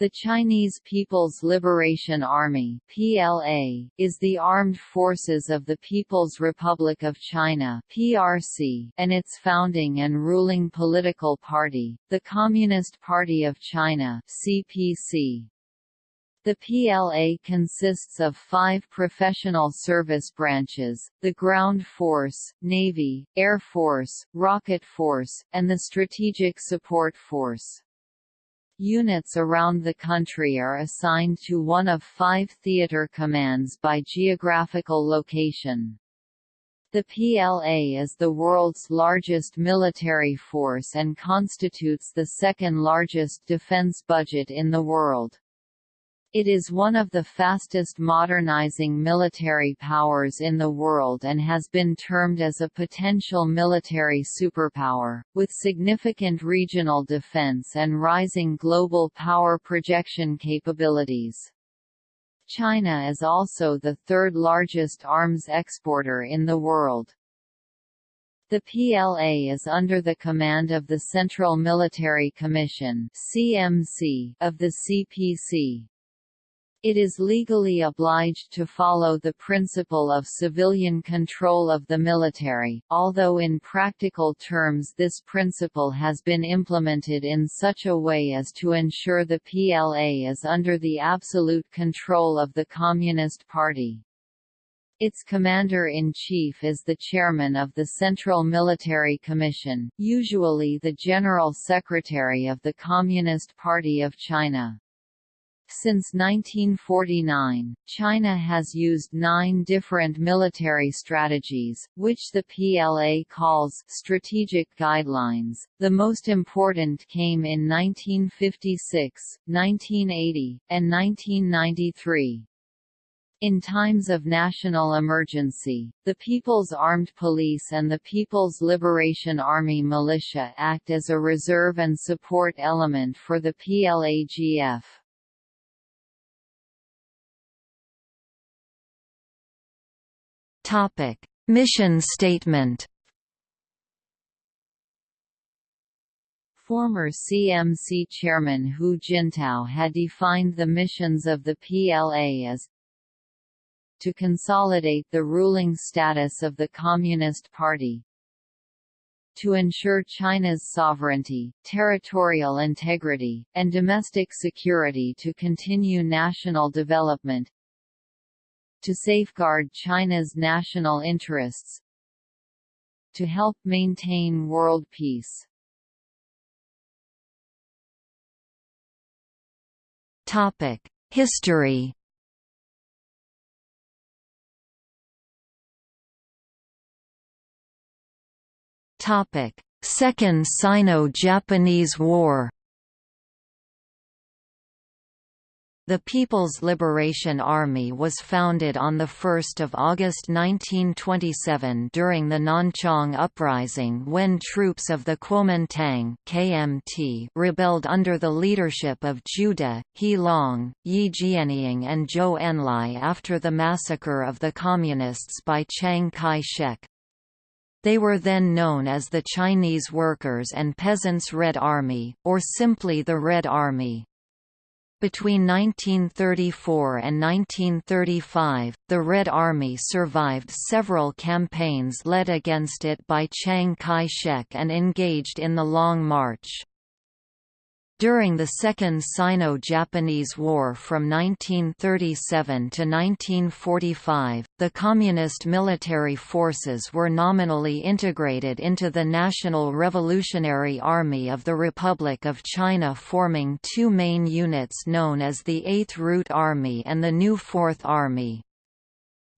The Chinese People's Liberation Army (PLA) is the armed forces of the People's Republic of China (PRC) and its founding and ruling political party, the Communist Party of China (CPC). The PLA consists of five professional service branches, the Ground Force, Navy, Air Force, Rocket Force, and the Strategic Support Force. Units around the country are assigned to one of five theater commands by geographical location. The PLA is the world's largest military force and constitutes the second largest defense budget in the world. It is one of the fastest modernizing military powers in the world and has been termed as a potential military superpower, with significant regional defense and rising global power projection capabilities. China is also the third largest arms exporter in the world. The PLA is under the command of the Central Military Commission of the CPC. It is legally obliged to follow the principle of civilian control of the military, although in practical terms this principle has been implemented in such a way as to ensure the PLA is under the absolute control of the Communist Party. Its commander-in-chief is the chairman of the Central Military Commission, usually the General Secretary of the Communist Party of China. Since 1949, China has used nine different military strategies, which the PLA calls strategic guidelines. The most important came in 1956, 1980, and 1993. In times of national emergency, the People's Armed Police and the People's Liberation Army militia act as a reserve and support element for the PLAGF. Topic: Mission statement. Former CMC chairman Hu Jintao had defined the missions of the PLA as to consolidate the ruling status of the Communist Party, to ensure China's sovereignty, territorial integrity, and domestic security to continue national development, to safeguard China's national interests, to help maintain world peace. History. Second Sino-Japanese War. The People's Liberation Army was founded on 1 August 1927 during the Nanchang Uprising when troops of the Kuomintang KMT rebelled under the leadership of De, He Long, Ye Jianying and Zhou Enlai after the massacre of the Communists by Chiang Kai-shek. They were then known as the Chinese Workers' and Peasants' Red Army, or simply the Red Army. Between 1934 and 1935, the Red Army survived several campaigns led against it by Chiang Kai-shek and engaged in the Long March. During the Second Sino-Japanese War from 1937 to 1945, the Communist military forces were nominally integrated into the National Revolutionary Army of the Republic of China forming two main units known as the Eighth Route Army and the New Fourth Army.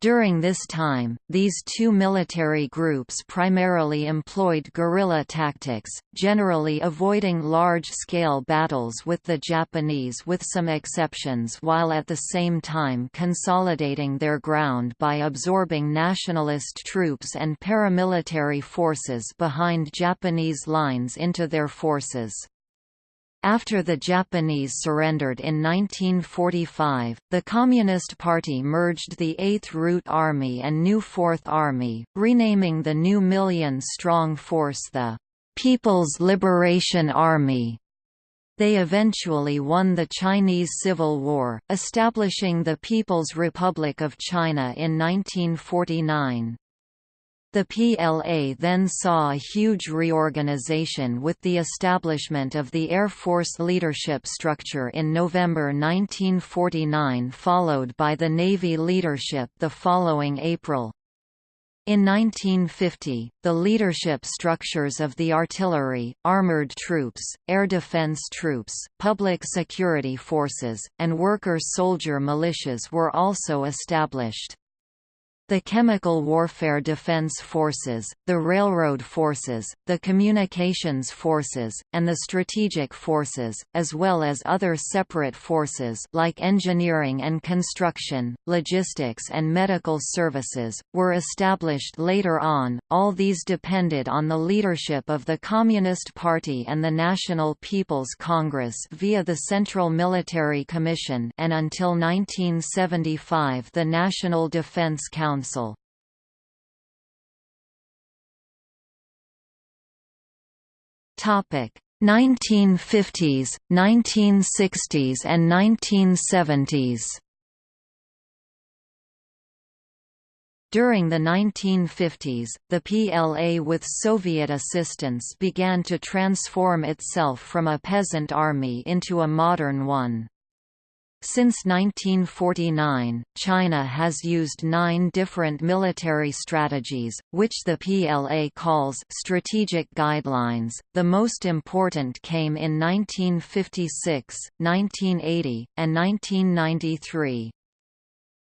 During this time, these two military groups primarily employed guerrilla tactics, generally avoiding large-scale battles with the Japanese with some exceptions while at the same time consolidating their ground by absorbing nationalist troops and paramilitary forces behind Japanese lines into their forces. After the Japanese surrendered in 1945, the Communist Party merged the 8th Route Army and New Fourth Army, renaming the new million-strong force the People's Liberation Army. They eventually won the Chinese Civil War, establishing the People's Republic of China in 1949. The PLA then saw a huge reorganization with the establishment of the Air Force leadership structure in November 1949 followed by the Navy leadership the following April. In 1950, the leadership structures of the artillery, armored troops, air defense troops, public security forces, and worker-soldier militias were also established. The Chemical Warfare Defense Forces, the Railroad Forces, the Communications Forces, and the Strategic Forces, as well as other separate forces like engineering and construction, logistics and medical services, were established later on. All these depended on the leadership of the Communist Party and the National People's Congress via the Central Military Commission and until 1975 the National Defense Council Council. Topic 1950s, 1960s and 1970s. During the 1950s, the PLA with Soviet assistance began to transform itself from a peasant army into a modern one. Since 1949, China has used nine different military strategies, which the PLA calls strategic guidelines. The most important came in 1956, 1980, and 1993.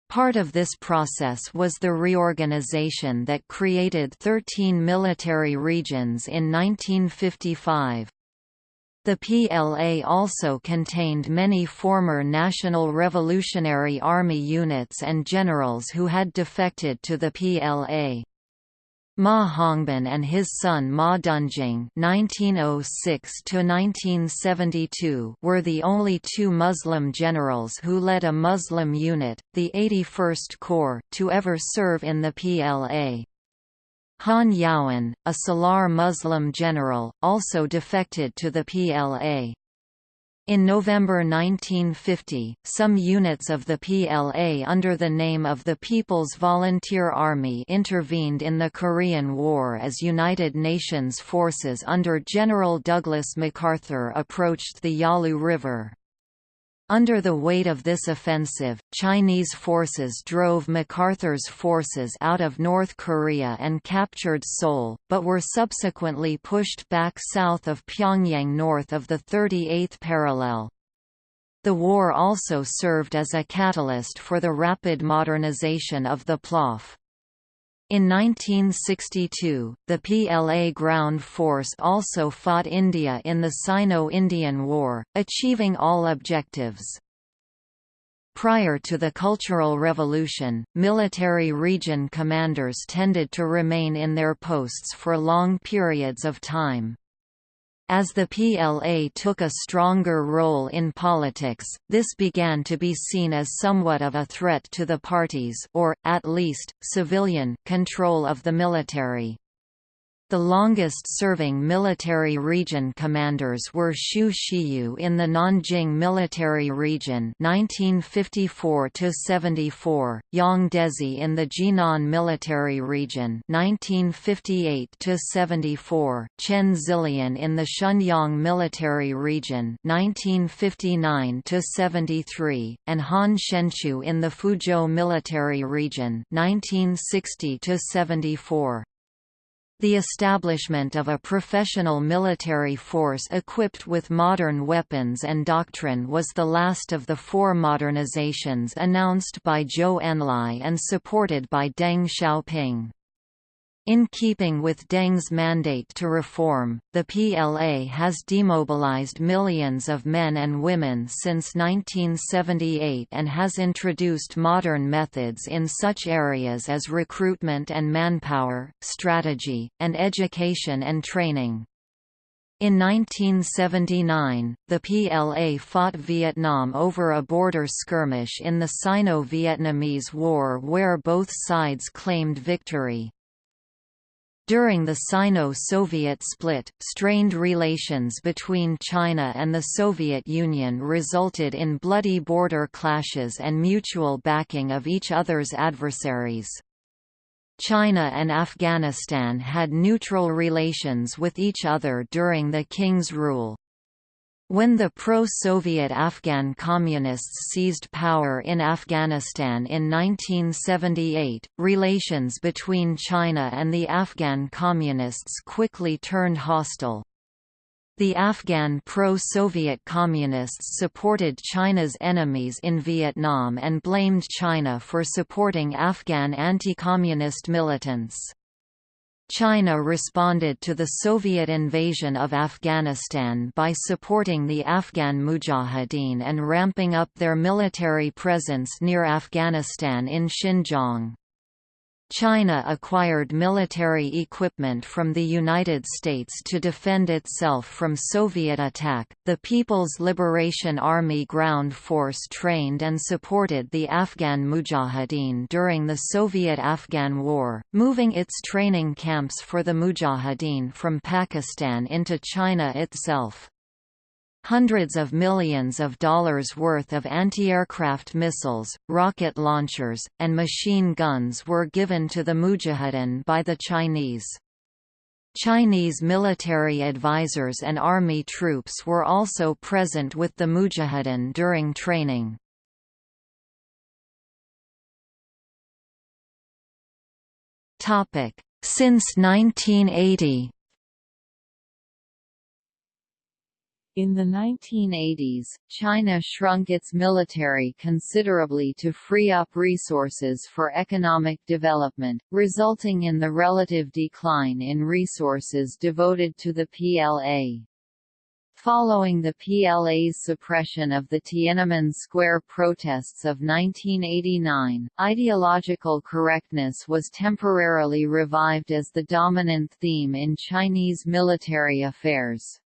Part of this process was the reorganization that created 13 military regions in 1955. The PLA also contained many former National Revolutionary Army units and generals who had defected to the PLA. Ma Hongbin and his son Ma Dunjing (1906–1972) were the only two Muslim generals who led a Muslim unit, the 81st Corps, to ever serve in the PLA. Han Yaoan, a Salar Muslim general, also defected to the PLA. In November 1950, some units of the PLA under the name of the People's Volunteer Army intervened in the Korean War as United Nations forces under General Douglas MacArthur approached the Yalu River. Under the weight of this offensive, Chinese forces drove MacArthur's forces out of North Korea and captured Seoul, but were subsequently pushed back south of Pyongyang north of the 38th parallel. The war also served as a catalyst for the rapid modernization of the PLOF. In 1962, the PLA ground force also fought India in the Sino-Indian War, achieving all objectives. Prior to the Cultural Revolution, military region commanders tended to remain in their posts for long periods of time. As the PLA took a stronger role in politics, this began to be seen as somewhat of a threat to the party's or, at least, civilian control of the military. The longest-serving military region commanders were Xu Shiyou in the Nanjing Military Region (1954–74), Yang Dezhi in the Jinan Military Region (1958–74), Chen Xilian in the Shenyang Military Region (1959–73), and Han Xianchu in the Fuzhou Military Region (1960–74). The establishment of a professional military force equipped with modern weapons and doctrine was the last of the four modernizations announced by Zhou Enlai and supported by Deng Xiaoping. In keeping with Deng's mandate to reform, the PLA has demobilized millions of men and women since 1978 and has introduced modern methods in such areas as recruitment and manpower, strategy, and education and training. In 1979, the PLA fought Vietnam over a border skirmish in the Sino-Vietnamese War where both sides claimed victory. During the Sino-Soviet split, strained relations between China and the Soviet Union resulted in bloody border clashes and mutual backing of each other's adversaries. China and Afghanistan had neutral relations with each other during the King's rule. When the pro-Soviet Afghan Communists seized power in Afghanistan in 1978, relations between China and the Afghan Communists quickly turned hostile. The Afghan pro-Soviet Communists supported China's enemies in Vietnam and blamed China for supporting Afghan anti-communist militants. China responded to the Soviet invasion of Afghanistan by supporting the Afghan Mujahideen and ramping up their military presence near Afghanistan in Xinjiang. China acquired military equipment from the United States to defend itself from Soviet attack. The People's Liberation Army ground force trained and supported the Afghan Mujahideen during the Soviet-Afghan War, moving its training camps for the Mujahideen from Pakistan into China itself. Hundreds of millions of dollars worth of anti-aircraft missiles, rocket launchers, and machine guns were given to the Mujahideen by the Chinese. Chinese military advisors and army troops were also present with the Mujahideen during training. Since 1980 In the 1980s, China shrunk its military considerably to free up resources for economic development, resulting in the relative decline in resources devoted to the PLA. Following the PLA's suppression of the Tiananmen Square protests of 1989, ideological correctness was temporarily revived as the dominant theme in Chinese military affairs.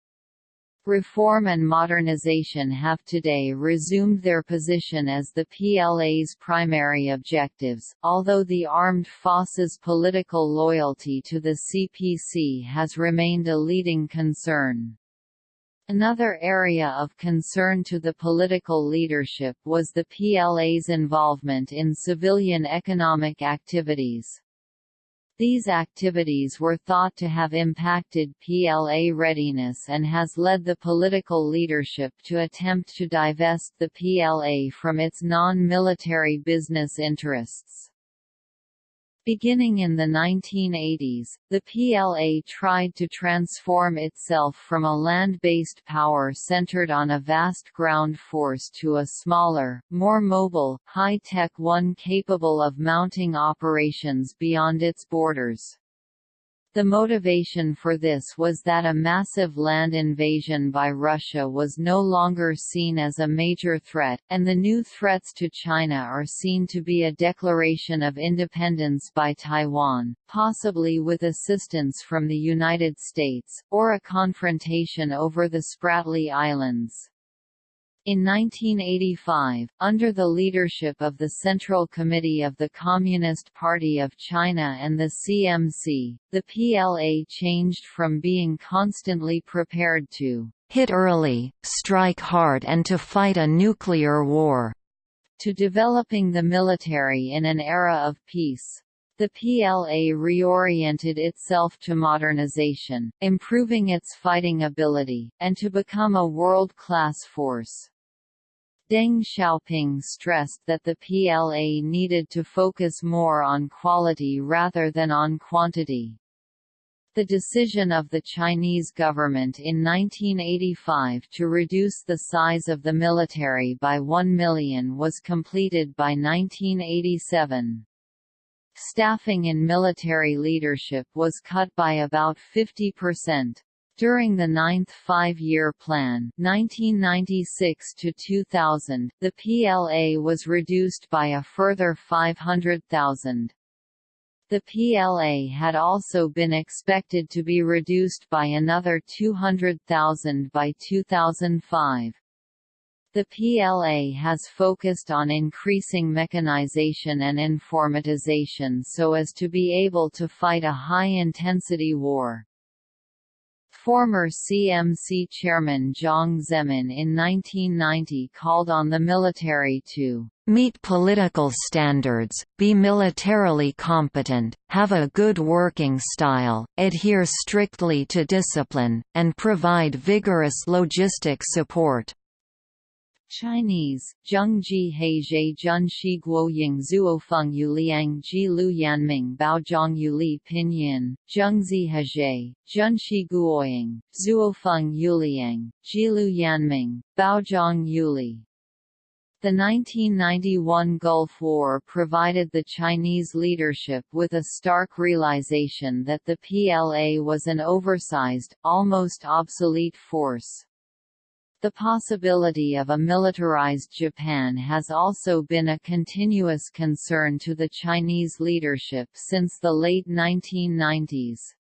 Reform and modernization have today resumed their position as the PLA's primary objectives, although the armed forces' political loyalty to the CPC has remained a leading concern. Another area of concern to the political leadership was the PLA's involvement in civilian economic activities. These activities were thought to have impacted PLA readiness and has led the political leadership to attempt to divest the PLA from its non-military business interests. Beginning in the 1980s, the PLA tried to transform itself from a land-based power centered on a vast ground force to a smaller, more mobile, high-tech one capable of mounting operations beyond its borders. The motivation for this was that a massive land invasion by Russia was no longer seen as a major threat, and the new threats to China are seen to be a declaration of independence by Taiwan, possibly with assistance from the United States, or a confrontation over the Spratly Islands. In 1985, under the leadership of the Central Committee of the Communist Party of China and the CMC, the PLA changed from being constantly prepared to hit early, strike hard and to fight a nuclear war, to developing the military in an era of peace. The PLA reoriented itself to modernization, improving its fighting ability, and to become a world-class force. Deng Xiaoping stressed that the PLA needed to focus more on quality rather than on quantity. The decision of the Chinese government in 1985 to reduce the size of the military by 1 million was completed by 1987. Staffing in military leadership was cut by about 50%. During the ninth five-year plan 1996 -2000, the PLA was reduced by a further 500,000. The PLA had also been expected to be reduced by another 200,000 by 2005. The PLA has focused on increasing mechanization and informatization so as to be able to fight a high-intensity war. Former CMC chairman Jiang Zemin in 1990 called on the military to meet political standards, be militarily competent, have a good working style, adhere strictly to discipline, and provide vigorous logistic support. Chinese, Zhengji Heizhe Junshi Guoying Zuofeng Yuliang Ji Lu Yanming Baozhong Yuli Pinyin, Zhengzi Heizhe, Junshi Guoying, Zuofeng Yuliang, Ji Lu Yanming, Baozhong Yuli. The 1991 Gulf War provided the Chinese leadership with a stark realization that the PLA was an oversized, almost obsolete force. The possibility of a militarized Japan has also been a continuous concern to the Chinese leadership since the late 1990s.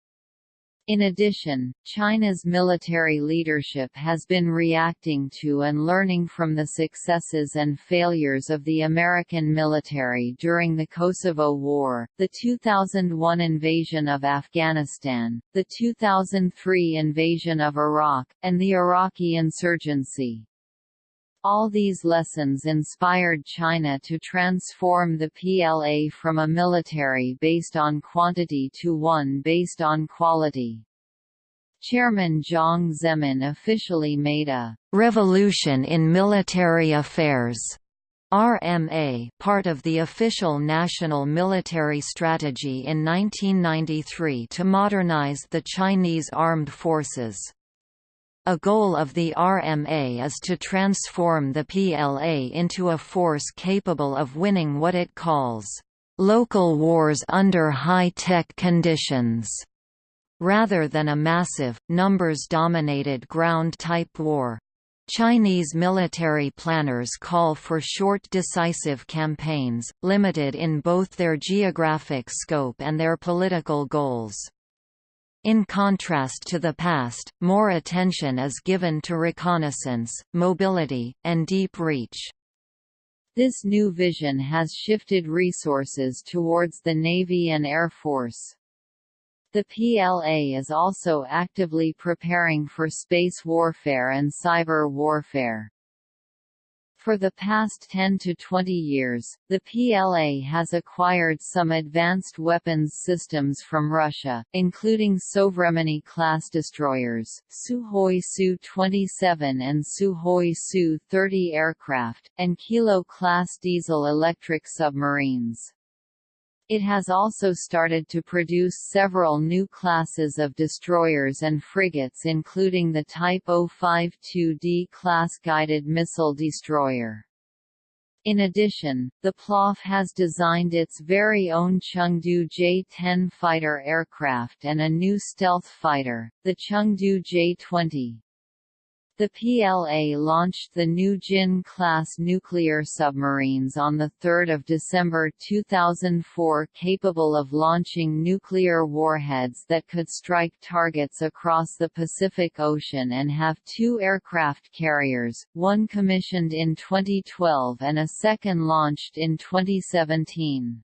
In addition, China's military leadership has been reacting to and learning from the successes and failures of the American military during the Kosovo War, the 2001 invasion of Afghanistan, the 2003 invasion of Iraq, and the Iraqi insurgency. All these lessons inspired China to transform the PLA from a military based on quantity to one based on quality. Chairman Jiang Zemin officially made a «revolution in military affairs» RMA part of the official national military strategy in 1993 to modernize the Chinese armed forces. A goal of the RMA is to transform the PLA into a force capable of winning what it calls, "...local wars under high-tech conditions." rather than a massive, numbers-dominated ground-type war. Chinese military planners call for short decisive campaigns, limited in both their geographic scope and their political goals. In contrast to the past, more attention is given to reconnaissance, mobility, and deep reach. This new vision has shifted resources towards the Navy and Air Force. The PLA is also actively preparing for space warfare and cyber warfare. For the past 10 to 20 years, the PLA has acquired some advanced weapons systems from Russia, including Sovremenny-class destroyers, Sukhoi Su-27 and Sukhoi Su-30 aircraft, and Kilo-class diesel-electric submarines. It has also started to produce several new classes of destroyers and frigates including the Type 052D class guided missile destroyer. In addition, the PLAF has designed its very own Chengdu J-10 fighter aircraft and a new stealth fighter, the Chengdu J-20. The PLA launched the new Jin-class nuclear submarines on 3 December 2004 capable of launching nuclear warheads that could strike targets across the Pacific Ocean and have two aircraft carriers, one commissioned in 2012 and a second launched in 2017.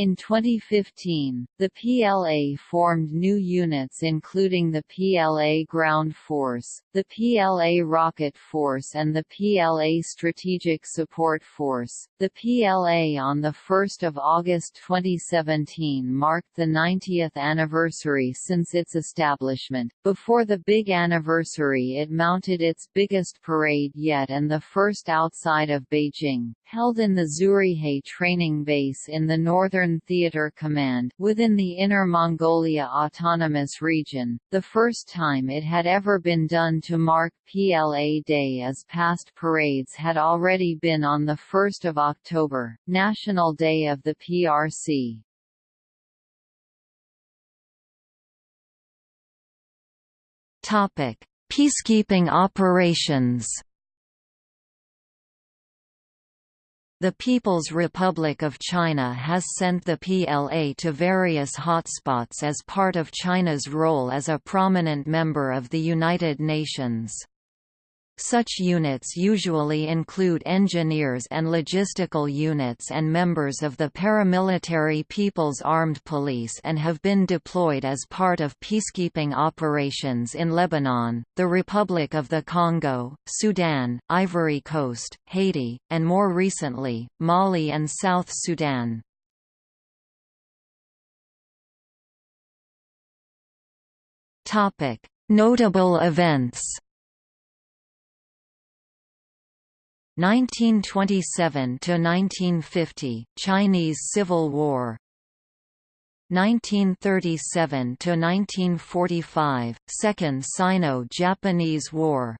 In 2015, the PLA formed new units including the PLA Ground Force, the PLA Rocket Force and the PLA Strategic Support Force. The PLA on 1 August 2017 marked the 90th anniversary since its establishment. Before the big anniversary it mounted its biggest parade yet and the first outside of Beijing, held in the Zhurihe training base in the northern Theater Command within the Inner Mongolia Autonomous Region, the first time it had ever been done to mark PLA Day as past parades had already been on 1 October, National Day of the PRC. Peacekeeping operations The People's Republic of China has sent the PLA to various hotspots as part of China's role as a prominent member of the United Nations. Such units usually include engineers and logistical units and members of the paramilitary People's Armed Police and have been deployed as part of peacekeeping operations in Lebanon, the Republic of the Congo, Sudan, Ivory Coast, Haiti, and more recently, Mali and South Sudan. Notable events 1927 to 1950 Chinese Civil War. 1937 to 1945 Second Sino-Japanese War.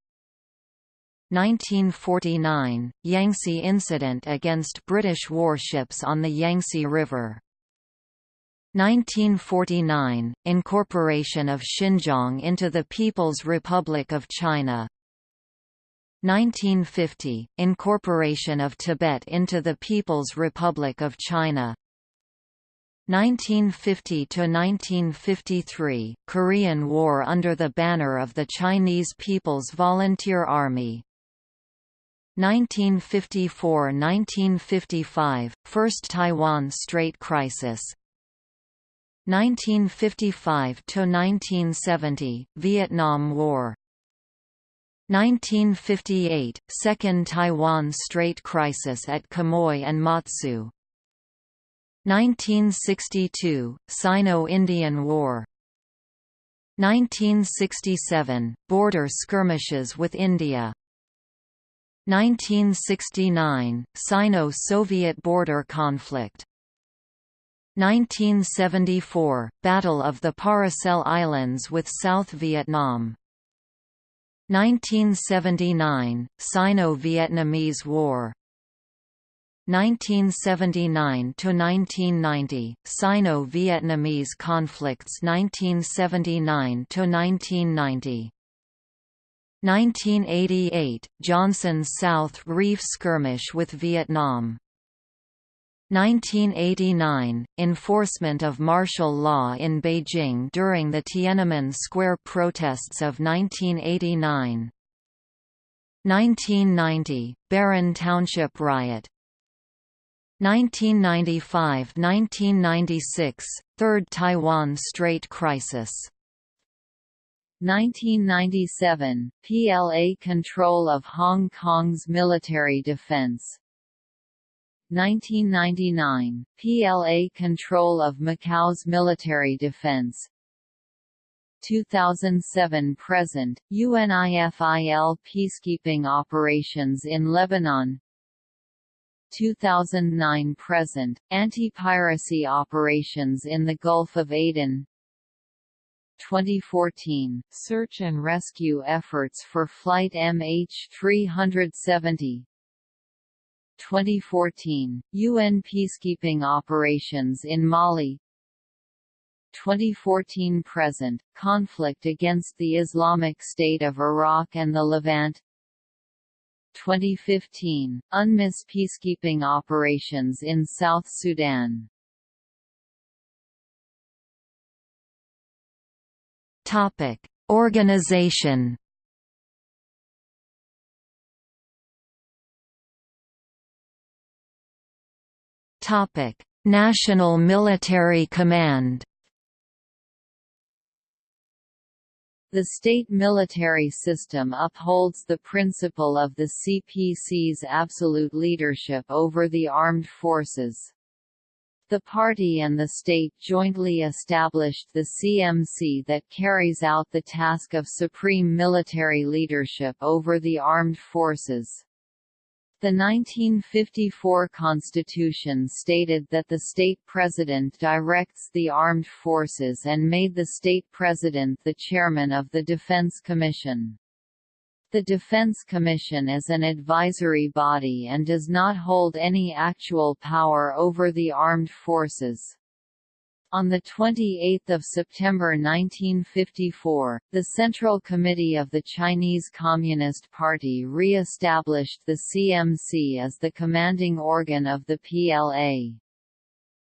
1949 Yangtze incident against British warships on the Yangtze River. 1949 Incorporation of Xinjiang into the People's Republic of China 1950 – Incorporation of Tibet into the People's Republic of China. 1950–1953 – Korean War under the banner of the Chinese People's Volunteer Army. 1954–1955 – First Taiwan Strait Crisis. 1955–1970 – Vietnam War 1958 – Second Taiwan Strait Crisis at Quemoy and Matsu. 1962 – Sino-Indian War. 1967 – Border skirmishes with India. 1969 – Sino-Soviet border conflict. 1974 – Battle of the Paracel Islands with South Vietnam 1979 – Sino-Vietnamese War. 1979 to 1990 – Sino-Vietnamese conflicts 1979 to 1990 1988 – Johnson's South Reef skirmish with Vietnam 1989 – Enforcement of martial law in Beijing during the Tiananmen Square protests of 1989 1990 – Baren Township riot. 1995–1996 – Third Taiwan Strait crisis. 1997 – PLA control of Hong Kong's military defense 1999 – PLA control of Macau's military defense. 2007–present, UNIFIL peacekeeping operations in Lebanon. 2009–present, anti-piracy operations in the Gulf of Aden. 2014, search and rescue efforts for Flight MH370 2014, UN peacekeeping operations in Mali. 2014–present, conflict against the Islamic State of Iraq and the Levant. 2015, UNMISS peacekeeping operations in South Sudan. Organization National Military Command. The state military system upholds the principle of the CPC's absolute leadership over the armed forces. The party and the state jointly established the CMC that carries out the task of supreme military leadership over the armed forces. The 1954 Constitution stated that the state president directs the armed forces and made the state president the chairman of the Defense Commission. The Defense Commission is an advisory body and does not hold any actual power over the armed forces. On 28 September 1954, the Central Committee of the Chinese Communist Party re-established the CMC as the commanding organ of the PLA.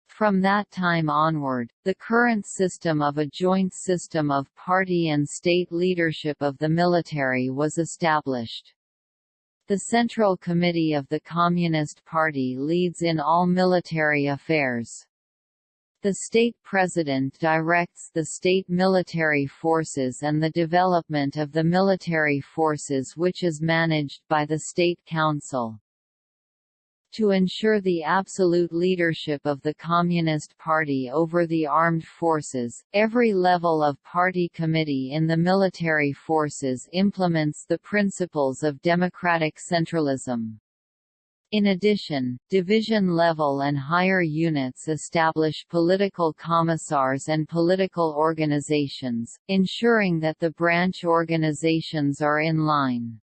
From that time onward, the current system of a joint system of party and state leadership of the military was established. The Central Committee of the Communist Party leads in all military affairs. The state president directs the state military forces and the development of the military forces which is managed by the State Council. To ensure the absolute leadership of the Communist Party over the armed forces, every level of party committee in the military forces implements the principles of democratic centralism. In addition, division-level and higher units establish political commissars and political organizations, ensuring that the branch organizations are in line.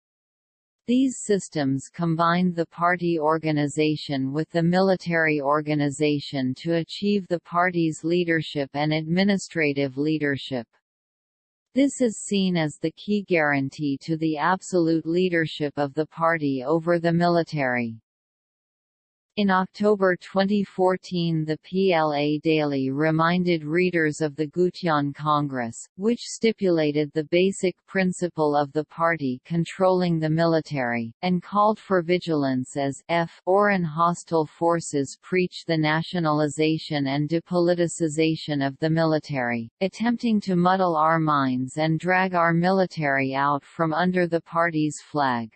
These systems combined the party organization with the military organization to achieve the party's leadership and administrative leadership. This is seen as the key guarantee to the absolute leadership of the party over the military. In October 2014 the PLA Daily reminded readers of the Gutian Congress, which stipulated the basic principle of the party controlling the military, and called for vigilance as f foreign hostile forces preach the nationalization and depoliticization of the military, attempting to muddle our minds and drag our military out from under the party's flag.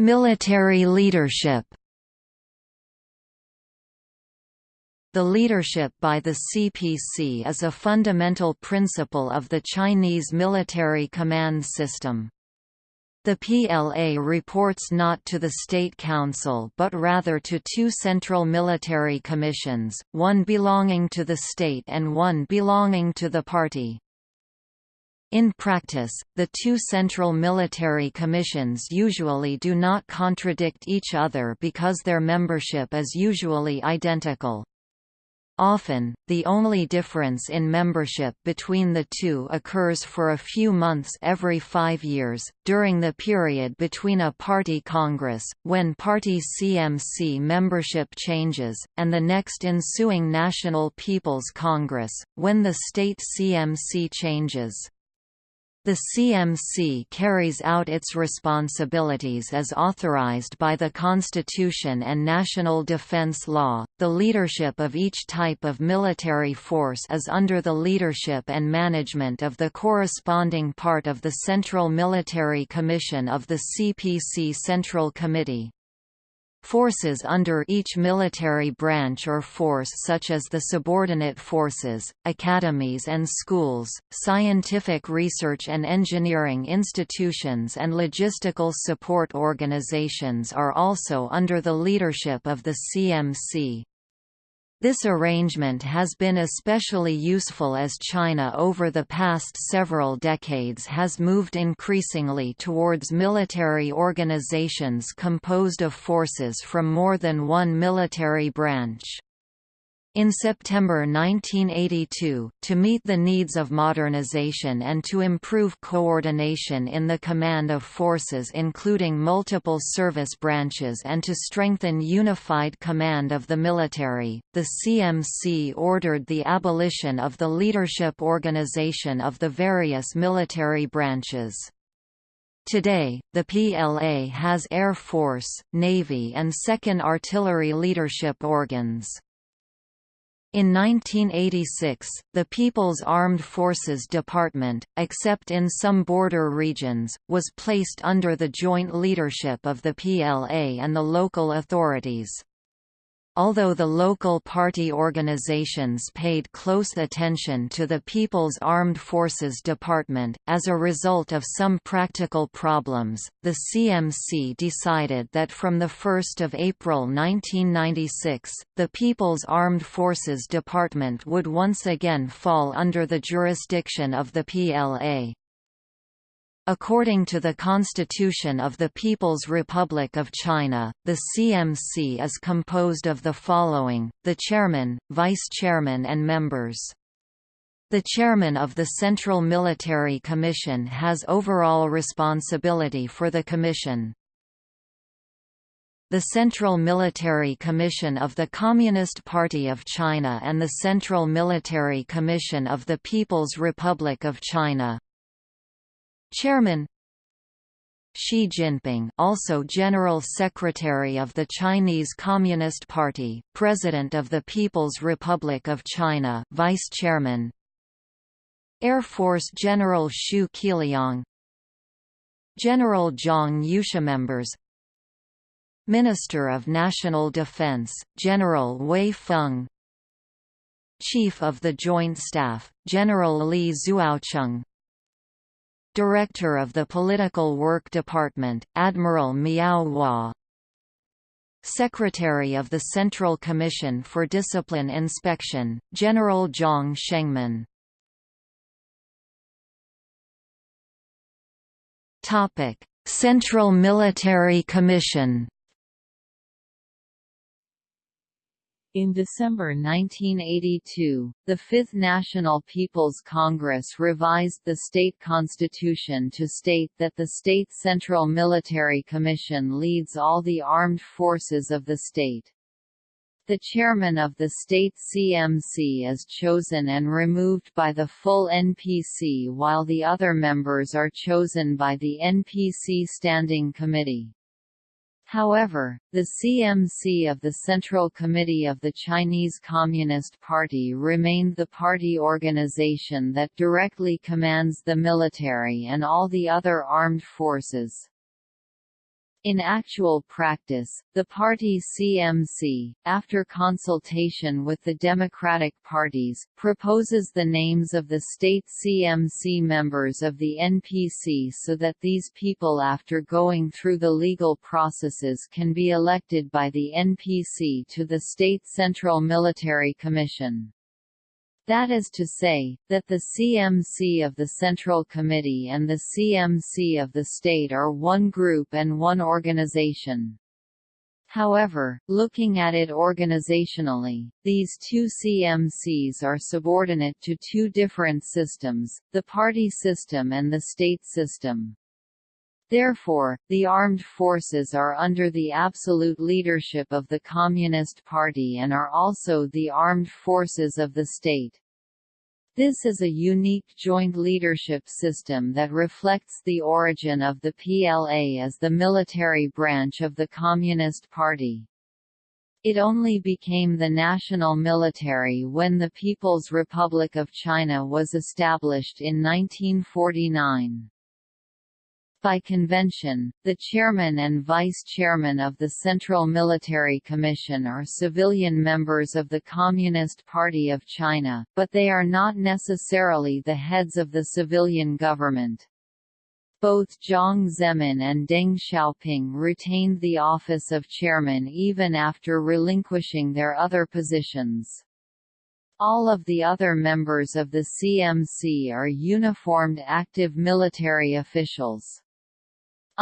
Military leadership. The leadership by the CPC is a fundamental principle of the Chinese military command system. The PLA reports not to the State Council but rather to two central military commissions, one belonging to the state and one belonging to the party. In practice, the two central military commissions usually do not contradict each other because their membership is usually identical. Often, the only difference in membership between the two occurs for a few months every five years, during the period between a party congress, when party CMC membership changes, and the next ensuing National People's Congress, when the state CMC changes. The CMC carries out its responsibilities as authorized by the Constitution and national defense law. The leadership of each type of military force is under the leadership and management of the corresponding part of the Central Military Commission of the CPC Central Committee. Forces under each military branch or force such as the subordinate forces, academies and schools, scientific research and engineering institutions and logistical support organizations are also under the leadership of the CMC. This arrangement has been especially useful as China over the past several decades has moved increasingly towards military organizations composed of forces from more than one military branch. In September 1982, to meet the needs of modernization and to improve coordination in the command of forces including multiple service branches and to strengthen unified command of the military, the CMC ordered the abolition of the leadership organization of the various military branches. Today, the PLA has Air Force, Navy and Second Artillery leadership organs. In 1986, the People's Armed Forces Department, except in some border regions, was placed under the joint leadership of the PLA and the local authorities. Although the local party organizations paid close attention to the People's Armed Forces Department, as a result of some practical problems, the CMC decided that from 1 April 1996, the People's Armed Forces Department would once again fall under the jurisdiction of the PLA. According to the Constitution of the People's Republic of China, the CMC is composed of the following, the chairman, vice-chairman and members. The chairman of the Central Military Commission has overall responsibility for the commission. The Central Military Commission of the Communist Party of China and the Central Military Commission of the People's Republic of China. Chairman Xi Jinping also General Secretary of the Chinese Communist Party, President of the People's Republic of China Vice Chairman Air Force General Xu Qiliang General Zhang Youxia members Minister of National Defense, General Wei Feng Chief of the Joint Staff, General Li Zuocheng Director of the Political Work Department, Admiral Miao Hua. Secretary of the Central Commission for Discipline Inspection, General Zhang Shengmin Central Military Commission In December 1982, the Fifth National People's Congress revised the state constitution to state that the state Central Military Commission leads all the armed forces of the state. The chairman of the state CMC is chosen and removed by the full NPC while the other members are chosen by the NPC Standing Committee. However, the CMC of the Central Committee of the Chinese Communist Party remained the party organization that directly commands the military and all the other armed forces. In actual practice, the party CMC, after consultation with the Democratic parties, proposes the names of the state CMC members of the NPC so that these people after going through the legal processes can be elected by the NPC to the State Central Military Commission. That is to say, that the CMC of the Central Committee and the CMC of the state are one group and one organization. However, looking at it organizationally, these two CMCs are subordinate to two different systems, the party system and the state system. Therefore, the armed forces are under the absolute leadership of the Communist Party and are also the armed forces of the state. This is a unique joint leadership system that reflects the origin of the PLA as the military branch of the Communist Party. It only became the national military when the People's Republic of China was established in 1949. By convention, the chairman and vice-chairman of the Central Military Commission are civilian members of the Communist Party of China, but they are not necessarily the heads of the civilian government. Both Jiang Zemin and Deng Xiaoping retained the office of chairman even after relinquishing their other positions. All of the other members of the CMC are uniformed active military officials.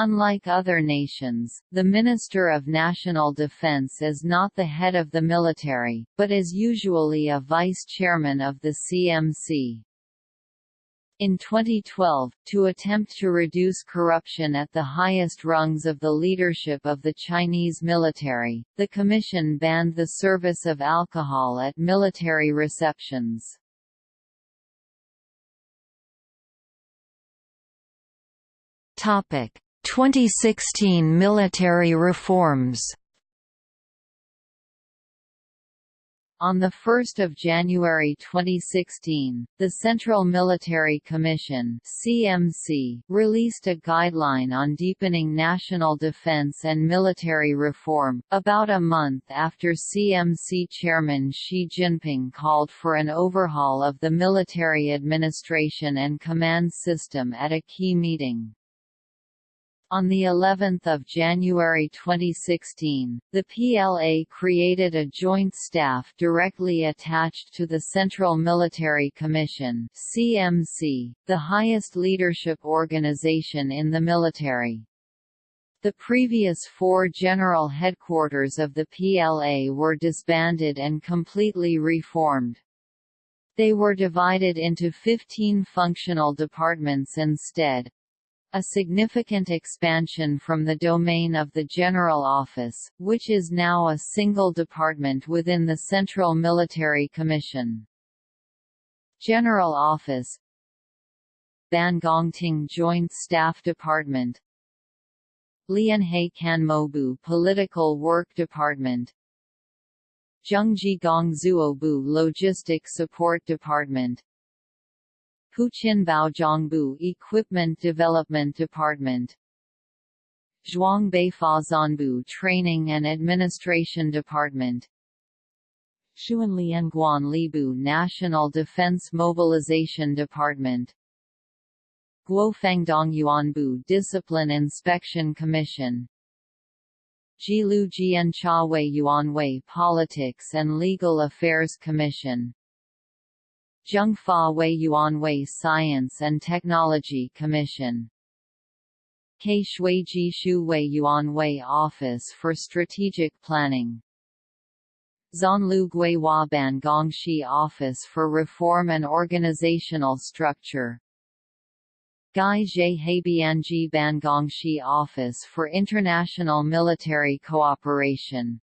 Unlike other nations, the Minister of National Defense is not the head of the military, but is usually a vice-chairman of the CMC. In 2012, to attempt to reduce corruption at the highest rungs of the leadership of the Chinese military, the commission banned the service of alcohol at military receptions. Topic: 2016 military reforms On 1 January 2016, the Central Military Commission CMC, released a guideline on deepening national defense and military reform, about a month after CMC Chairman Xi Jinping called for an overhaul of the military administration and command system at a key meeting. On the 11th of January 2016, the PLA created a joint staff directly attached to the Central Military Commission (CMC), the highest leadership organization in the military. The previous four general headquarters of the PLA were disbanded and completely reformed. They were divided into 15 functional departments instead, a significant expansion from the domain of the General Office, which is now a single department within the Central Military Commission. General Office Bangongting Joint Staff Department Lianhe Canmoubu Political Work Department Zhengzhi Gongzuobu Logistic Support Department Huqin Baozhangbu Equipment Development Department. Zhuangbei Fazhanbu Training and Administration Department. Xuanlianguan Libu National Defense Mobilization Department. Guofangdong Yuanbu Discipline Inspection Commission. Jilu Jianchawei Yuanwei Politics and Legal Affairs Commission Zhengfa Wei Yuanwei Science and Technology Commission. Ke Shuiji Shu Wei Yuanwei Office for Strategic Planning. Zanlu Guihua Ban Gongshi Office for Reform and Organizational Structure. Gai Zhe Heibianji Bangongshi Office for International Military Cooperation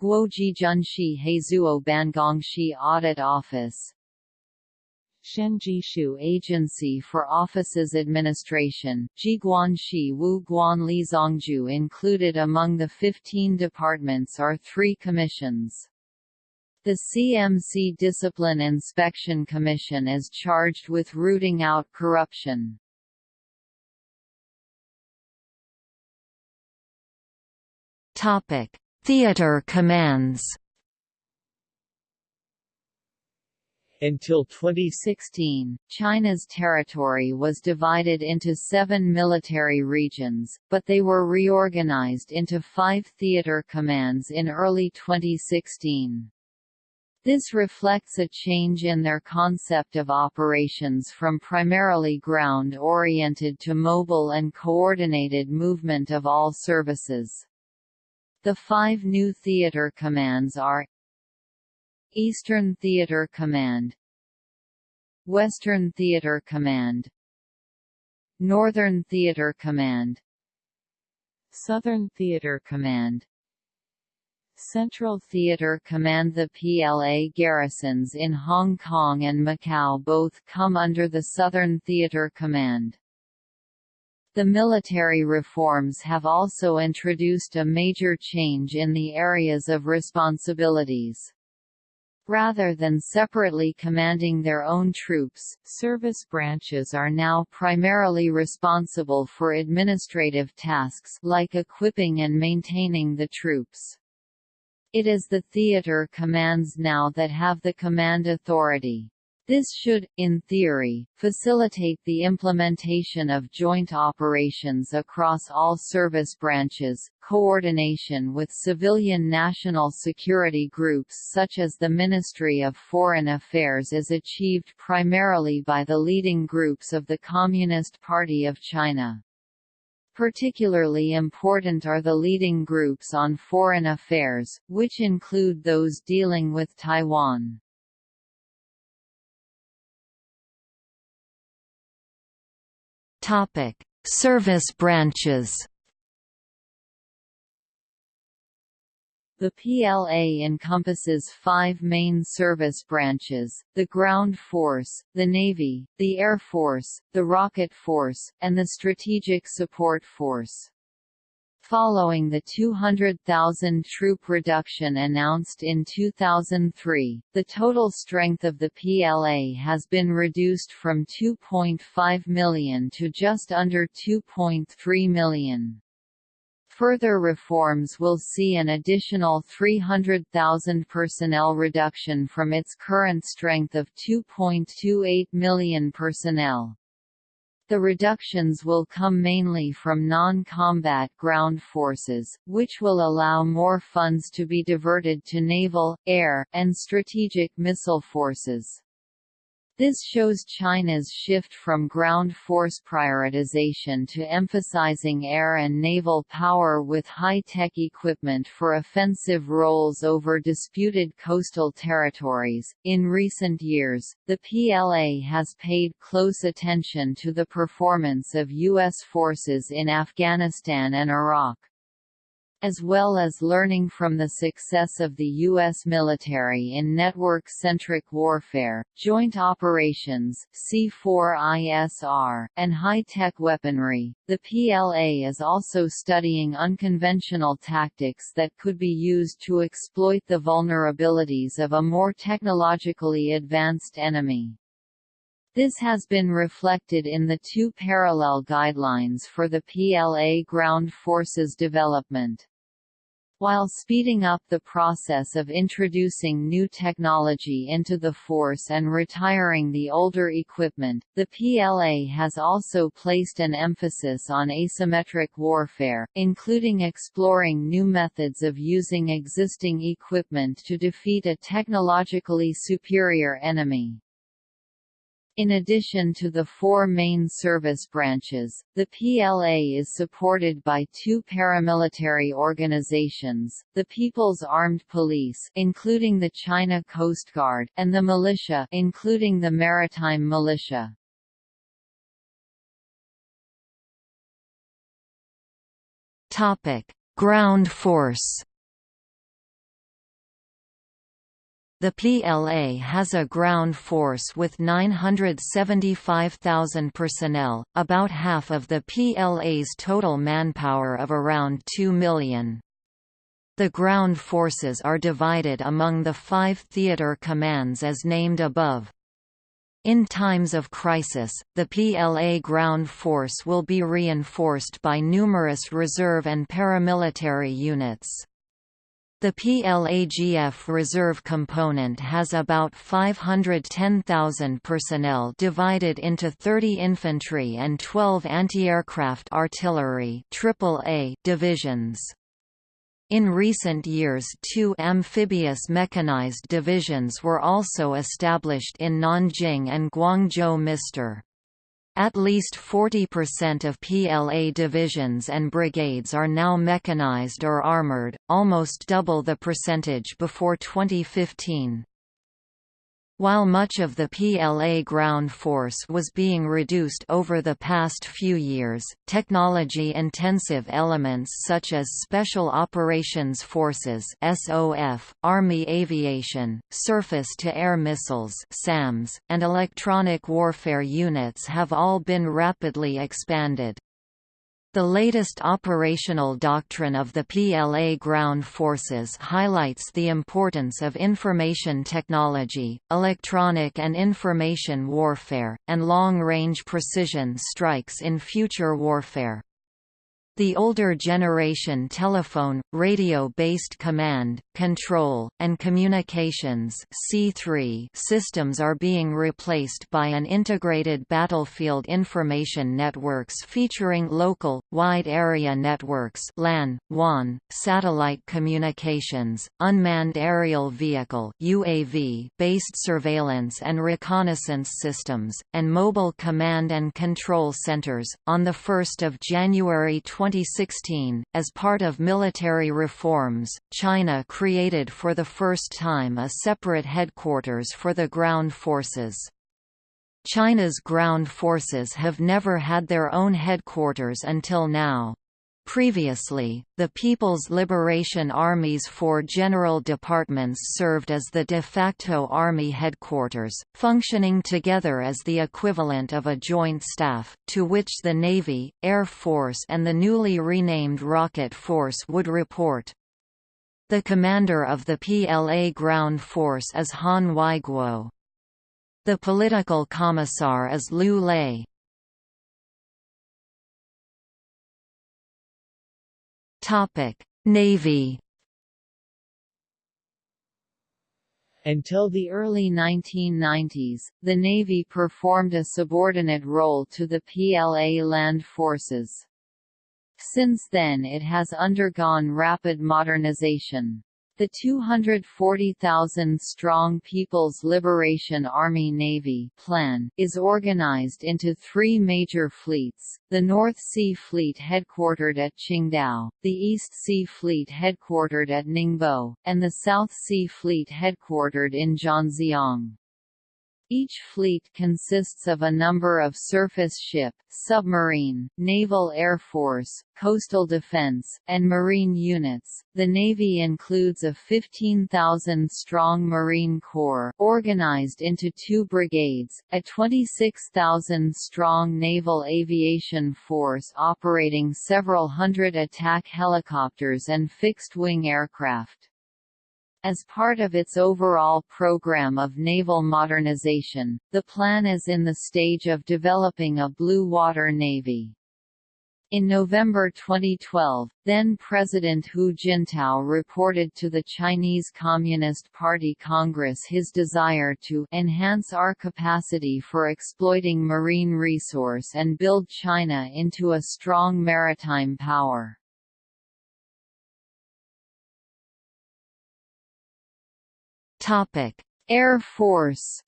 Guoji Junshi Hezuo Bangongshi Audit Office Shenjishu Agency for Offices Administration, Jiguanshi Wu Guan Lizongju included among the 15 departments are three commissions. The CMC Discipline Inspection Commission is charged with rooting out corruption. Topic: Theater commands. Until 2016, China's territory was divided into seven military regions, but they were reorganized into five theater commands in early 2016. This reflects a change in their concept of operations from primarily ground-oriented to mobile and coordinated movement of all services. The five new theater commands are Eastern Theater Command Western Theater Command Northern Theater Command Southern Theater Command Central Theatre Command The PLA garrisons in Hong Kong and Macau both come under the Southern Theatre Command. The military reforms have also introduced a major change in the areas of responsibilities. Rather than separately commanding their own troops, service branches are now primarily responsible for administrative tasks like equipping and maintaining the troops. It is the theater commands now that have the command authority. This should, in theory, facilitate the implementation of joint operations across all service branches, coordination with civilian national security groups such as the Ministry of Foreign Affairs is achieved primarily by the leading groups of the Communist Party of China. Particularly important are the leading groups on foreign affairs, which include those dealing with Taiwan. Topic: Service branches. The PLA encompasses five main service branches, the Ground Force, the Navy, the Air Force, the Rocket Force, and the Strategic Support Force. Following the 200,000 troop reduction announced in 2003, the total strength of the PLA has been reduced from 2.5 million to just under 2.3 million. Further reforms will see an additional 300,000 personnel reduction from its current strength of 2.28 million personnel. The reductions will come mainly from non-combat ground forces, which will allow more funds to be diverted to naval, air, and strategic missile forces. This shows China's shift from ground force prioritization to emphasizing air and naval power with high-tech equipment for offensive roles over disputed coastal territories. In recent years, the PLA has paid close attention to the performance of U.S. forces in Afghanistan and Iraq as well as learning from the success of the U.S. military in network-centric warfare, joint operations C4ISR, and high-tech weaponry. The PLA is also studying unconventional tactics that could be used to exploit the vulnerabilities of a more technologically advanced enemy. This has been reflected in the two parallel guidelines for the PLA ground forces development. While speeding up the process of introducing new technology into the force and retiring the older equipment, the PLA has also placed an emphasis on asymmetric warfare, including exploring new methods of using existing equipment to defeat a technologically superior enemy. In addition to the four main service branches, the PLA is supported by two paramilitary organizations, the People's Armed Police including the China Coast Guard and the militia including the Maritime Militia. Topic: Ground Force The PLA has a ground force with 975,000 personnel, about half of the PLA's total manpower of around 2 million. The ground forces are divided among the five theater commands as named above. In times of crisis, the PLA ground force will be reinforced by numerous reserve and paramilitary units. The PLAGF reserve component has about 510,000 personnel divided into 30 infantry and 12 anti-aircraft artillery AAA divisions. In recent years two amphibious mechanized divisions were also established in Nanjing and Guangzhou Mr. At least 40% of PLA divisions and brigades are now mechanized or armored, almost double the percentage before 2015. While much of the PLA ground force was being reduced over the past few years, technology-intensive elements such as Special Operations Forces (SOF), Army Aviation, Surface-to-Air Missiles (SAMs), and electronic warfare units have all been rapidly expanded. The latest operational doctrine of the PLA ground forces highlights the importance of information technology, electronic and information warfare, and long-range precision strikes in future warfare. The older generation telephone, radio-based command, control, and communications C3 systems are being replaced by an integrated battlefield information networks featuring local, wide area networks LAN, WAN, satellite communications, unmanned aerial vehicle UAV based surveillance and reconnaissance systems, and mobile command and control centers. On 1 January 20 2016, as part of military reforms, China created for the first time a separate headquarters for the ground forces. China's ground forces have never had their own headquarters until now. Previously, the People's Liberation Army's four general departments served as the de facto army headquarters, functioning together as the equivalent of a joint staff, to which the Navy, Air Force and the newly renamed Rocket Force would report. The commander of the PLA ground force is Han Weiguo. The political commissar is Liu Lei. Topic: Navy. Until the early 1990s, the Navy performed a subordinate role to the PLA land forces. Since then it has undergone rapid modernization. The 240,000-strong People's Liberation Army Navy plan is organized into three major fleets, the North Sea Fleet headquartered at Qingdao, the East Sea Fleet headquartered at Ningbo, and the South Sea Fleet headquartered in Zhanjiang. Each fleet consists of a number of surface ship, submarine, naval air force, coastal defense, and marine units. The Navy includes a 15,000-strong Marine Corps organized into two brigades, a 26,000-strong Naval Aviation Force operating several hundred attack helicopters and fixed-wing aircraft. As part of its overall program of naval modernization, the plan is in the stage of developing a blue water navy. In November 2012, then-President Hu Jintao reported to the Chinese Communist Party Congress his desire to enhance our capacity for exploiting marine resource and build China into a strong maritime power. Air Force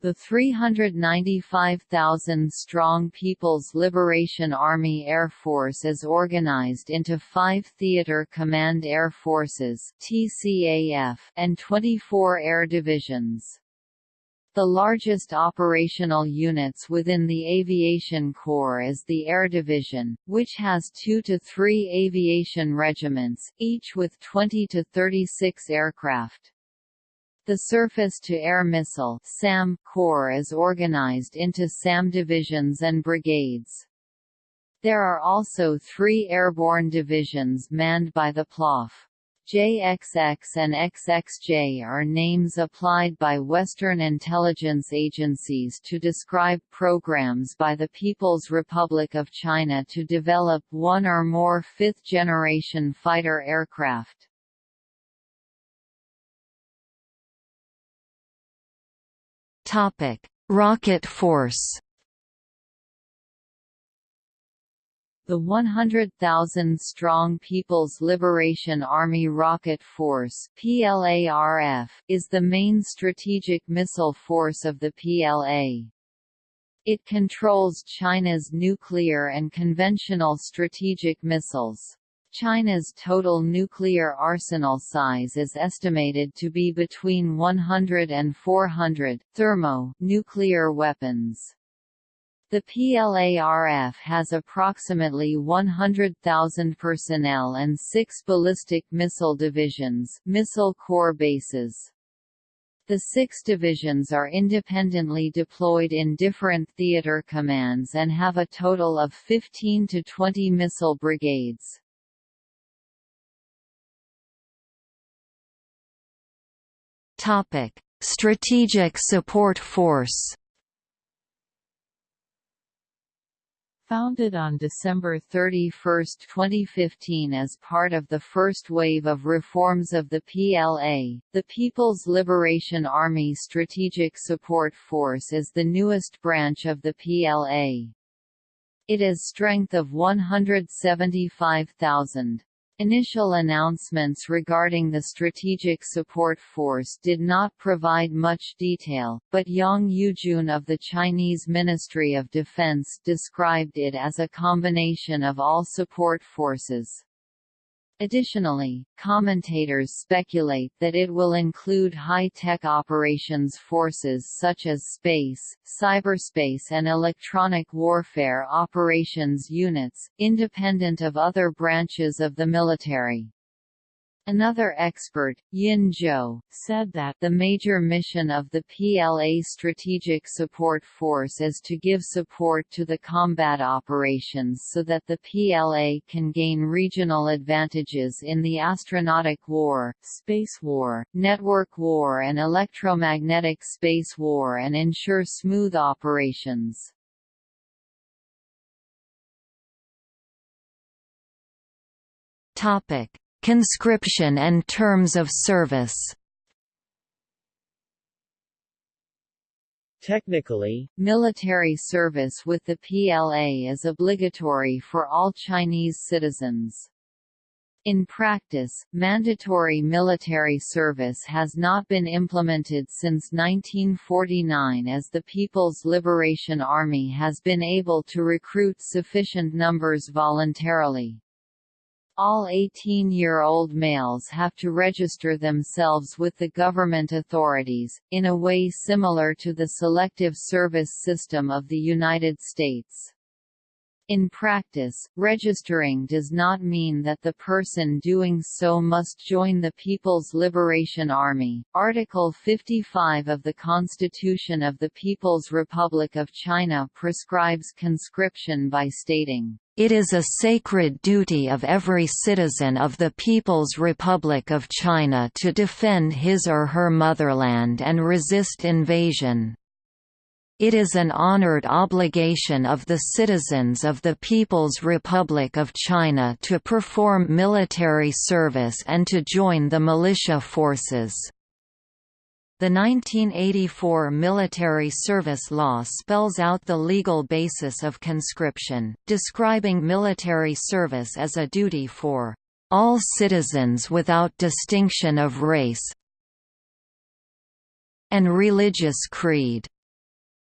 The 395,000-strong People's Liberation Army Air Force is organized into five Theater Command Air Forces and 24 air divisions. The largest operational units within the Aviation Corps is the Air Division, which has two to three aviation regiments, each with 20 to 36 aircraft. The Surface-to-Air Missile SAM Corps is organized into SAM divisions and brigades. There are also three airborne divisions manned by the PLAAF. JXX and XXJ are names applied by Western intelligence agencies to describe programs by the People's Republic of China to develop one or more fifth-generation fighter aircraft. Rocket Force The 100,000-strong People's Liberation Army Rocket Force PLARF, is the main strategic missile force of the PLA. It controls China's nuclear and conventional strategic missiles. China's total nuclear arsenal size is estimated to be between 100 and 400 thermo nuclear weapons. The PLARF has approximately 100,000 personnel and six ballistic missile divisions missile corps bases. The six divisions are independently deployed in different theater commands and have a total of 15 to 20 missile brigades. Strategic Support Force Founded on December 31, 2015 as part of the first wave of reforms of the PLA, the People's Liberation Army Strategic Support Force is the newest branch of the PLA. It is strength of 175,000. Initial announcements regarding the Strategic Support Force did not provide much detail, but Yang Yujun of the Chinese Ministry of Defense described it as a combination of all support forces. Additionally, commentators speculate that it will include high-tech operations forces such as space, cyberspace and electronic warfare operations units, independent of other branches of the military. Another expert, Yin Zhuo, said that the major mission of the PLA Strategic Support Force is to give support to the combat operations so that the PLA can gain regional advantages in the astronautic war, space war, network war and electromagnetic space war and ensure smooth operations. Topic Conscription and terms of service Technically, military service with the PLA is obligatory for all Chinese citizens. In practice, mandatory military service has not been implemented since 1949 as the People's Liberation Army has been able to recruit sufficient numbers voluntarily. All 18-year-old males have to register themselves with the government authorities, in a way similar to the Selective Service system of the United States. In practice, registering does not mean that the person doing so must join the People's Liberation Army. Article 55 of the Constitution of the People's Republic of China prescribes conscription by stating, it is a sacred duty of every citizen of the People's Republic of China to defend his or her motherland and resist invasion. It is an honored obligation of the citizens of the People's Republic of China to perform military service and to join the militia forces. The 1984 Military Service Law spells out the legal basis of conscription, describing military service as a duty for all citizens without distinction of race and religious creed.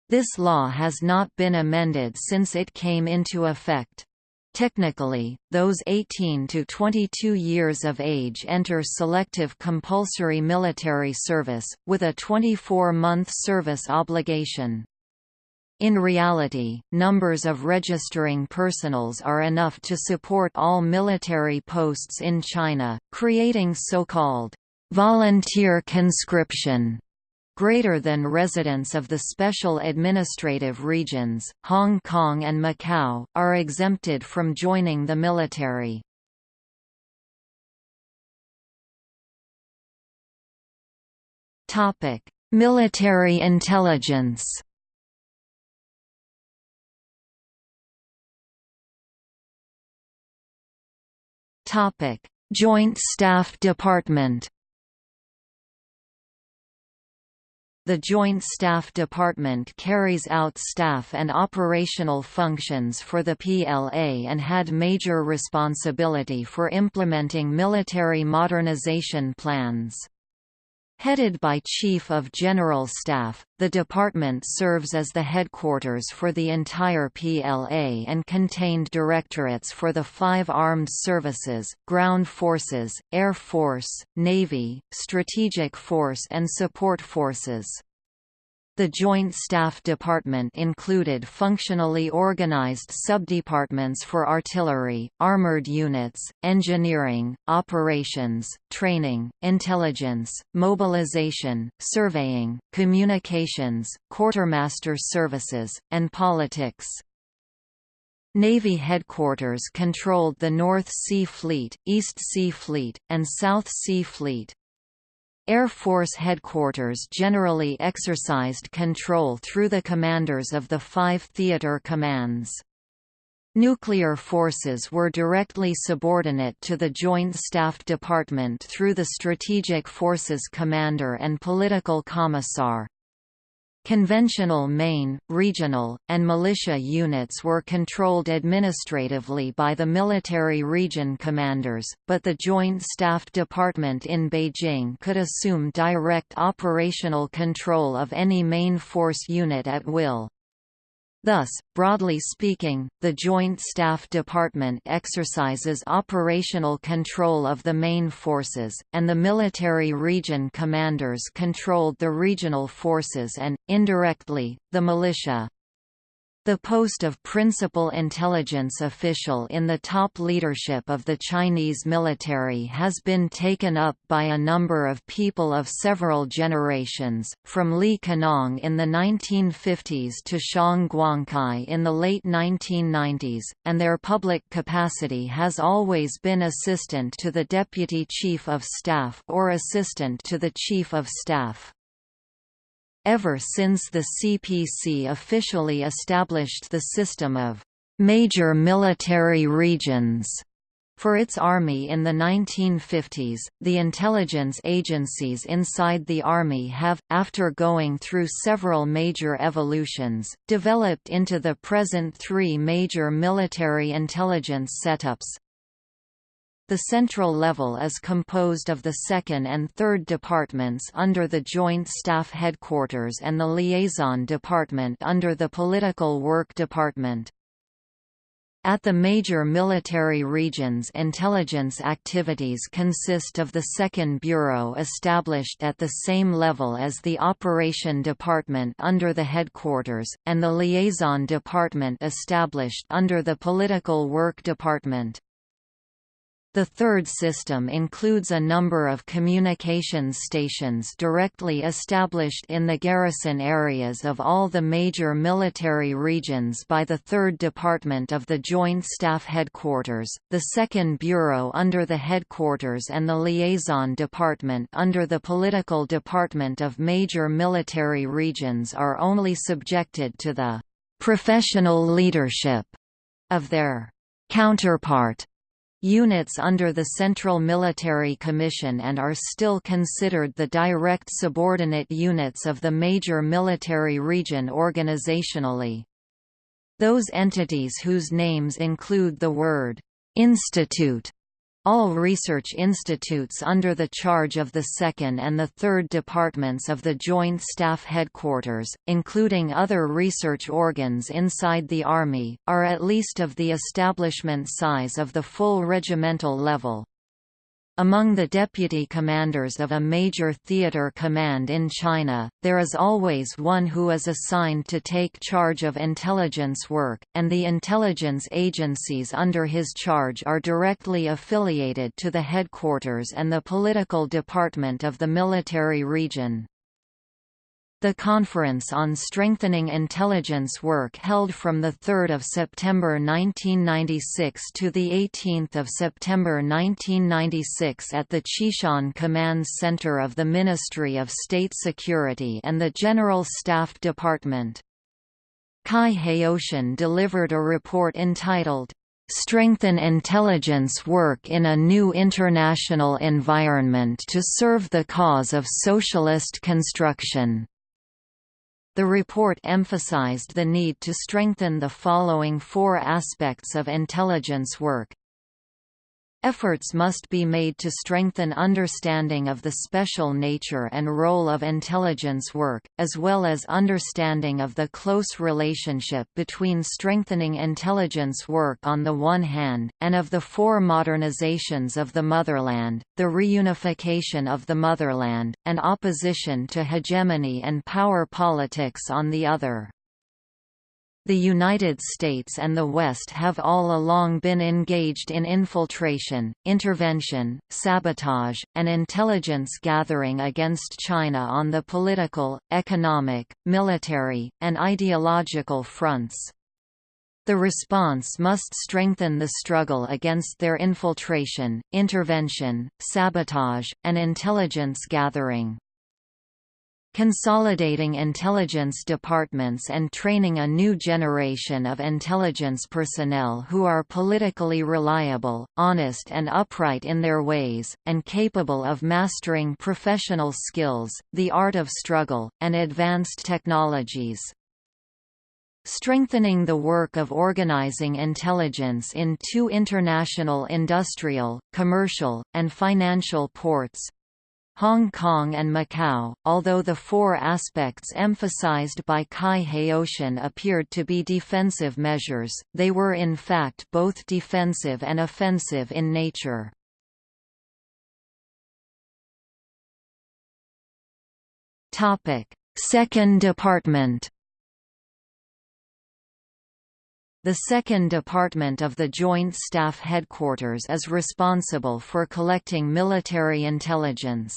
This law has not been amended since it came into effect. Technically, those 18 to 22 years of age enter selective compulsory military service, with a 24-month service obligation. In reality, numbers of registering personals are enough to support all military posts in China, creating so-called volunteer conscription greater than residents of the special administrative regions, Hong Kong and Macau, are exempted from joining the military. Military intelligence Joint Staff Department The Joint Staff Department carries out staff and operational functions for the PLA and had major responsibility for implementing military modernization plans. Headed by Chief of General Staff, the department serves as the headquarters for the entire PLA and contained directorates for the five armed services, ground forces, air force, navy, strategic force and support forces. The Joint Staff Department included functionally organized subdepartments for artillery, armored units, engineering, operations, training, intelligence, mobilization, surveying, communications, quartermaster services, and politics. Navy headquarters controlled the North Sea Fleet, East Sea Fleet, and South Sea Fleet. Air Force headquarters generally exercised control through the commanders of the five theater commands. Nuclear forces were directly subordinate to the Joint Staff Department through the Strategic Forces Commander and Political Commissar. Conventional main, regional, and militia units were controlled administratively by the military region commanders, but the Joint Staff Department in Beijing could assume direct operational control of any main force unit at will. Thus, broadly speaking, the Joint Staff Department exercises operational control of the main forces, and the military region commanders controlled the regional forces and, indirectly, the militia. The post of principal intelligence official in the top leadership of the Chinese military has been taken up by a number of people of several generations, from Li Kenong in the 1950s to Xiong Guangkai in the late 1990s, and their public capacity has always been assistant to the Deputy Chief of Staff or assistant to the Chief of Staff. Ever since the CPC officially established the system of major military regions for its army in the 1950s, the intelligence agencies inside the army have, after going through several major evolutions, developed into the present three major military intelligence setups The central level is composed of the second and third departments under the Joint Staff Headquarters and the Liaison Department under the Political Work Department. At the major military regions intelligence activities consist of the Second Bureau established at the same level as the Operation Department under the headquarters, and the Liaison Department established under the Political Work Department. The third system includes a number of communications stations directly established in the garrison areas of all the major military regions by the 3rd Department of the Joint Staff Headquarters, the 2nd Bureau under the Headquarters and the Liaison Department under the Political Department of major military regions are only subjected to the «professional leadership» of their «counterpart» units under the Central Military Commission and are still considered the direct subordinate units of the major military region organizationally. Those entities whose names include the word «institute» All research institutes under the charge of the 2nd and the 3rd Departments of the Joint Staff Headquarters, including other research organs inside the Army, are at least of the establishment size of the full regimental level. Among the deputy commanders of a major theater command in China, there is always one who is assigned to take charge of intelligence work, and the intelligence agencies under his charge are directly affiliated to the headquarters and the political department of the military region. The Conference on Strengthening Intelligence Work held from 3 September 1996 to 18 September 1996 at the Xishan Command Center of the Ministry of State Security and the General Staff Department. Cai Haotian delivered a report entitled, strengthen intelligence work in a new international environment to serve the cause of socialist construction. The report emphasized the need to strengthen the following four aspects of intelligence work Efforts must be made to strengthen understanding of the special nature and role of intelligence work, as well as understanding of the close relationship between strengthening intelligence work on the one hand, and of the four modernizations of the motherland, the reunification of the motherland, and opposition to hegemony and power politics on the other. The United States and the West have all along been engaged in infiltration, intervention, sabotage, and intelligence gathering against China on the political, economic, military, and ideological fronts. The response must strengthen the struggle against their infiltration, intervention, sabotage, and intelligence gathering consolidating intelligence departments and training a new generation of intelligence personnel who are politically reliable, honest and upright in their ways, and capable of mastering professional skills, the art of struggle, and advanced technologies. Strengthening the work of organizing intelligence in two international industrial, commercial, and financial ports, Hong Kong and Macau, although the four aspects emphasized by Cai Haotian appeared to be defensive measures, they were in fact both defensive and offensive in nature. Second Department The Second Department of the Joint Staff Headquarters is responsible for collecting military intelligence.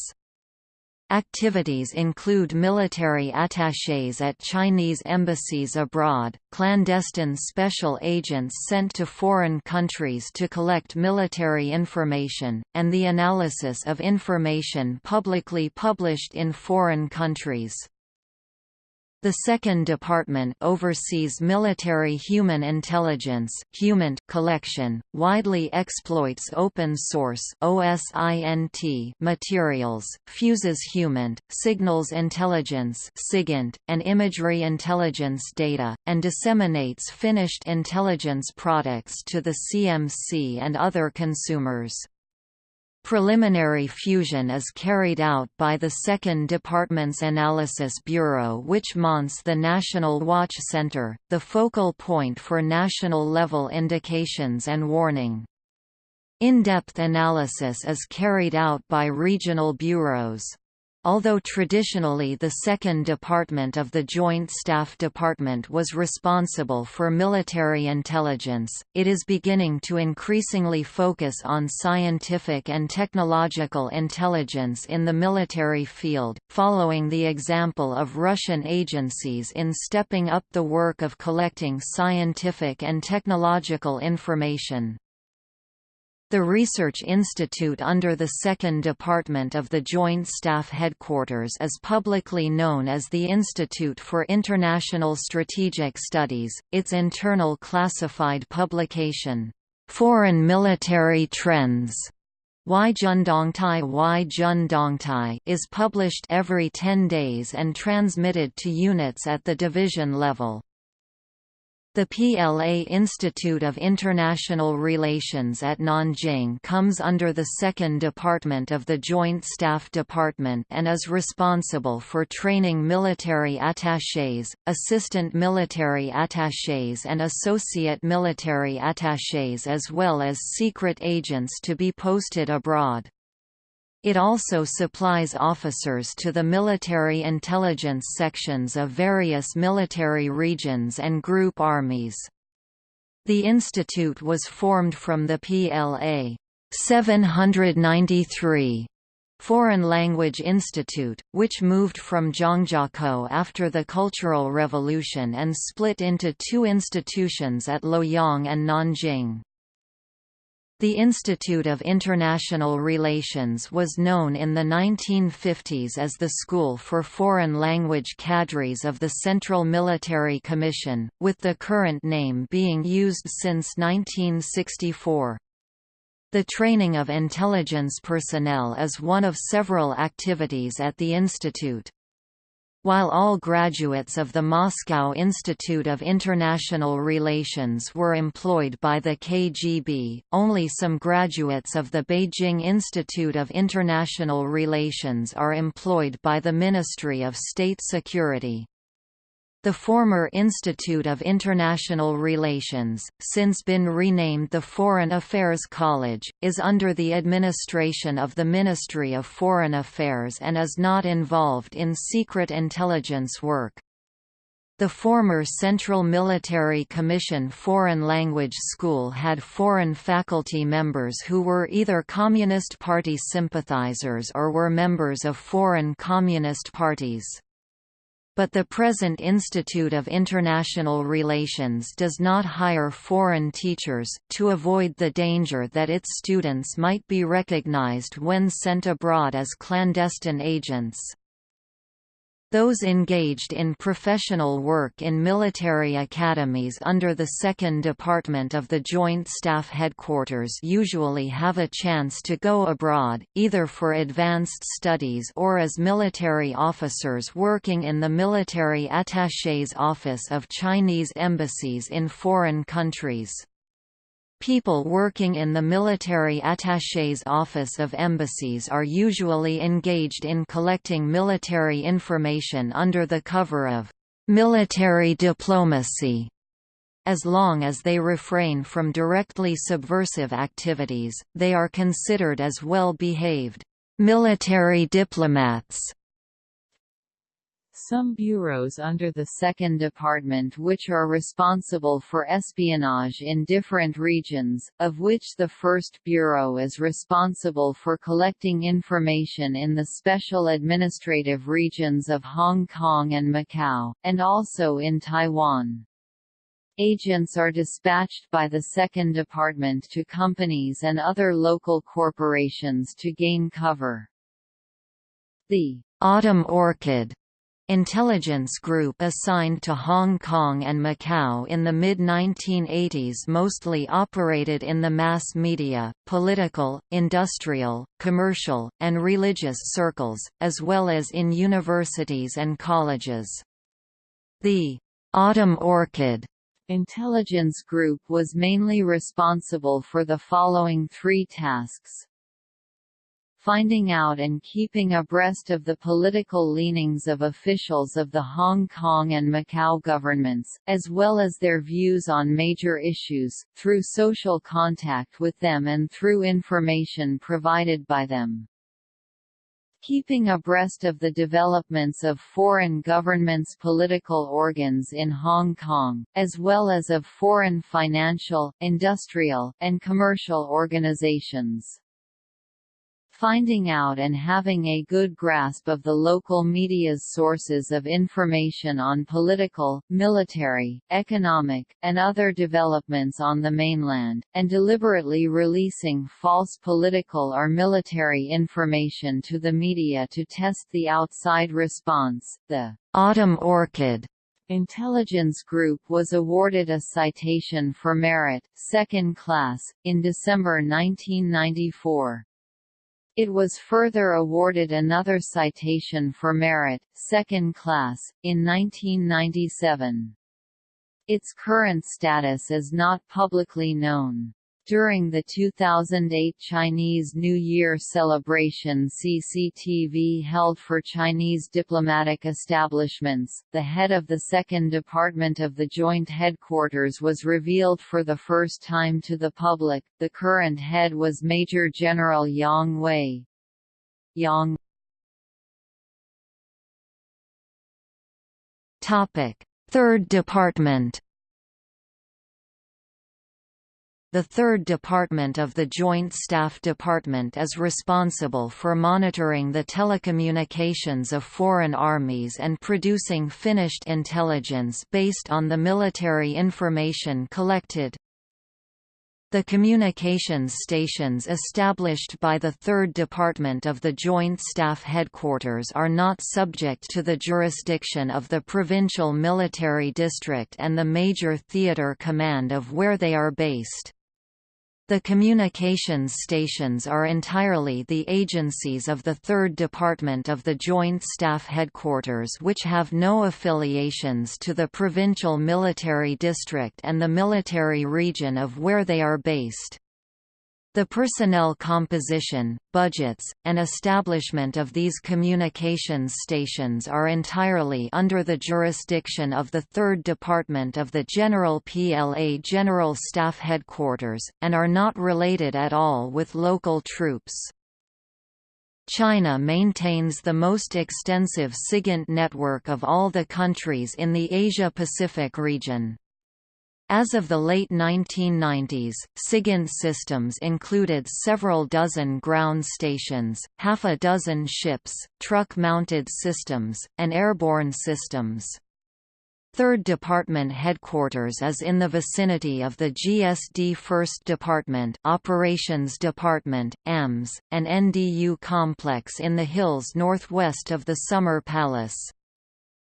Activities include military attachés at Chinese embassies abroad, clandestine special agents sent to foreign countries to collect military information, and the analysis of information publicly published in foreign countries. The second department oversees military human intelligence collection, widely exploits open-source materials, fuses HUMINT, signals intelligence and imagery intelligence data, and disseminates finished intelligence products to the CMC and other consumers. Preliminary fusion is carried out by the 2nd Department's Analysis Bureau which mounts the National Watch Center, the focal point for national-level indications and warning. In-depth analysis is carried out by regional bureaus. Although traditionally the second department of the Joint Staff Department was responsible for military intelligence, it is beginning to increasingly focus on scientific and technological intelligence in the military field, following the example of Russian agencies in stepping up the work of collecting scientific and technological information. The Research Institute under the Second Department of the Joint Staff Headquarters is publicly known as the Institute for International Strategic Studies. Its internal classified publication, Foreign Military Trends, Y Jundongtai Y Jundongtai is published every 10 days and transmitted to units at the division level. The PLA Institute of International Relations at Nanjing comes under the Second Department of the Joint Staff Department and is responsible for training military attachés, assistant military attachés and associate military attachés as well as secret agents to be posted abroad. It also supplies officers to the military intelligence sections of various military regions and group armies. The institute was formed from the PLA 793 Foreign Language Institute, which moved from Zhangjiakou after the Cultural Revolution and split into two institutions at Luoyang and Nanjing. The Institute of International Relations was known in the 1950s as the School for Foreign Language Cadres of the Central Military Commission, with the current name being used since 1964. The training of intelligence personnel is one of several activities at the institute. While all graduates of the Moscow Institute of International Relations were employed by the KGB, only some graduates of the Beijing Institute of International Relations are employed by the Ministry of State Security. The former Institute of International Relations, since been renamed the Foreign Affairs College, is under the administration of the Ministry of Foreign Affairs and is not involved in secret intelligence work. The former Central Military Commission Foreign Language School had foreign faculty members who were either Communist Party sympathizers or were members of foreign Communist parties but the present Institute of International Relations does not hire foreign teachers, to avoid the danger that its students might be recognized when sent abroad as clandestine agents. Those engaged in professional work in military academies under the 2nd Department of the Joint Staff Headquarters usually have a chance to go abroad, either for advanced studies or as military officers working in the Military Attaché's Office of Chinese embassies in foreign countries. People working in the military attaché's office of embassies are usually engaged in collecting military information under the cover of military diplomacy. As long as they refrain from directly subversive activities, they are considered as well-behaved military diplomats. Some bureaus under the Second Department which are responsible for espionage in different regions, of which the First Bureau is responsible for collecting information in the special administrative regions of Hong Kong and Macau, and also in Taiwan. Agents are dispatched by the Second Department to companies and other local corporations to gain cover. The Autumn Orchid intelligence group assigned to Hong Kong and Macau in the mid-1980s mostly operated in the mass media, political, industrial, commercial, and religious circles, as well as in universities and colleges. The Autumn Orchid intelligence group was mainly responsible for the following three tasks finding out and keeping abreast of the political leanings of officials of the Hong Kong and Macau governments, as well as their views on major issues, through social contact with them and through information provided by them. Keeping abreast of the developments of foreign governments' political organs in Hong Kong, as well as of foreign financial, industrial, and commercial organizations finding out and having a good grasp of the local media's sources of information on political, military, economic, and other developments on the mainland, and deliberately releasing false political or military information to the media to test the outside response. The Autumn Orchid Intelligence Group was awarded a citation for merit, second class, in December 1994. It was further awarded another citation for merit, second class, in 1997. Its current status is not publicly known. During the 2008 Chinese New Year celebration CCTV held for Chinese diplomatic establishments, the head of the Second Department of the Joint Headquarters was revealed for the first time to the public. The current head was Major General Yang Wei. Yang Topic: Third Department the third department of the Joint Staff Department is responsible for monitoring the telecommunications of foreign armies and producing finished intelligence based on the military information collected. The communications stations established by the 3rd Department of the Joint Staff Headquarters are not subject to the jurisdiction of the Provincial Military District and the Major Theatre Command of where they are based. The communications stations are entirely the agencies of the 3rd Department of the Joint Staff Headquarters which have no affiliations to the Provincial Military District and the military region of where they are based. The personnel composition, budgets, and establishment of these communications stations are entirely under the jurisdiction of the 3rd Department of the General PLA General Staff Headquarters, and are not related at all with local troops. China maintains the most extensive SIGINT network of all the countries in the Asia-Pacific region. As of the late 1990s, SIGINT systems included several dozen ground stations, half a dozen ships, truck-mounted systems, and airborne systems. Third Department headquarters is in the vicinity of the GSD 1st Department Operations Department, AMS, and NDU complex in the hills northwest of the Summer Palace.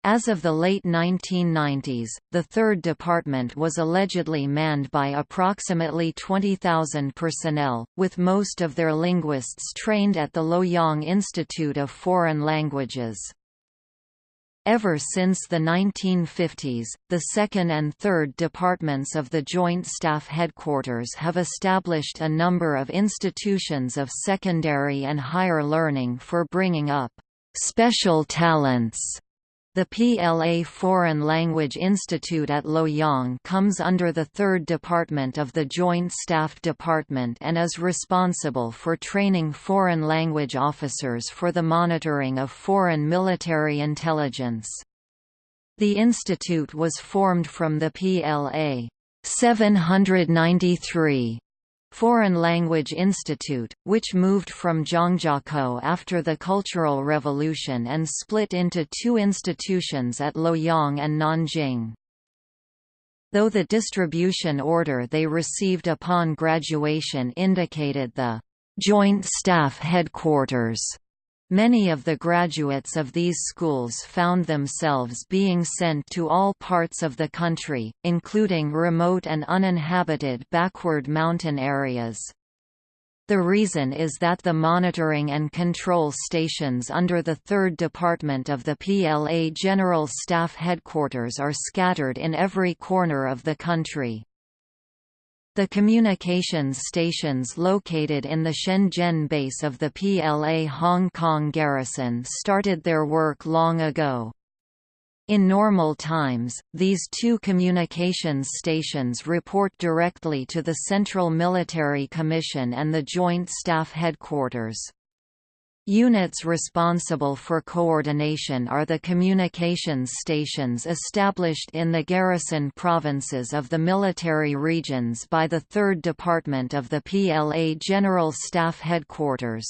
As of the late 1990s, the third department was allegedly manned by approximately 20,000 personnel, with most of their linguists trained at the Luoyang Institute of Foreign Languages. Ever since the 1950s, the second and third departments of the Joint Staff Headquarters have established a number of institutions of secondary and higher learning for bringing up special talents the PLA Foreign Language Institute at Luoyang comes under the 3rd Department of the Joint Staff Department and is responsible for training foreign language officers for the monitoring of foreign military intelligence. The institute was formed from the PLA 793 Foreign Language Institute, which moved from Zhangjiakou after the Cultural Revolution and split into two institutions at Luoyang and Nanjing. Though the distribution order they received upon graduation indicated the Joint Staff Headquarters Many of the graduates of these schools found themselves being sent to all parts of the country, including remote and uninhabited backward mountain areas. The reason is that the monitoring and control stations under the 3rd Department of the PLA General Staff Headquarters are scattered in every corner of the country. The communications stations located in the Shenzhen base of the PLA Hong Kong garrison started their work long ago. In normal times, these two communications stations report directly to the Central Military Commission and the Joint Staff Headquarters. Units responsible for coordination are the communications stations established in the garrison provinces of the military regions by the 3rd Department of the PLA General Staff Headquarters.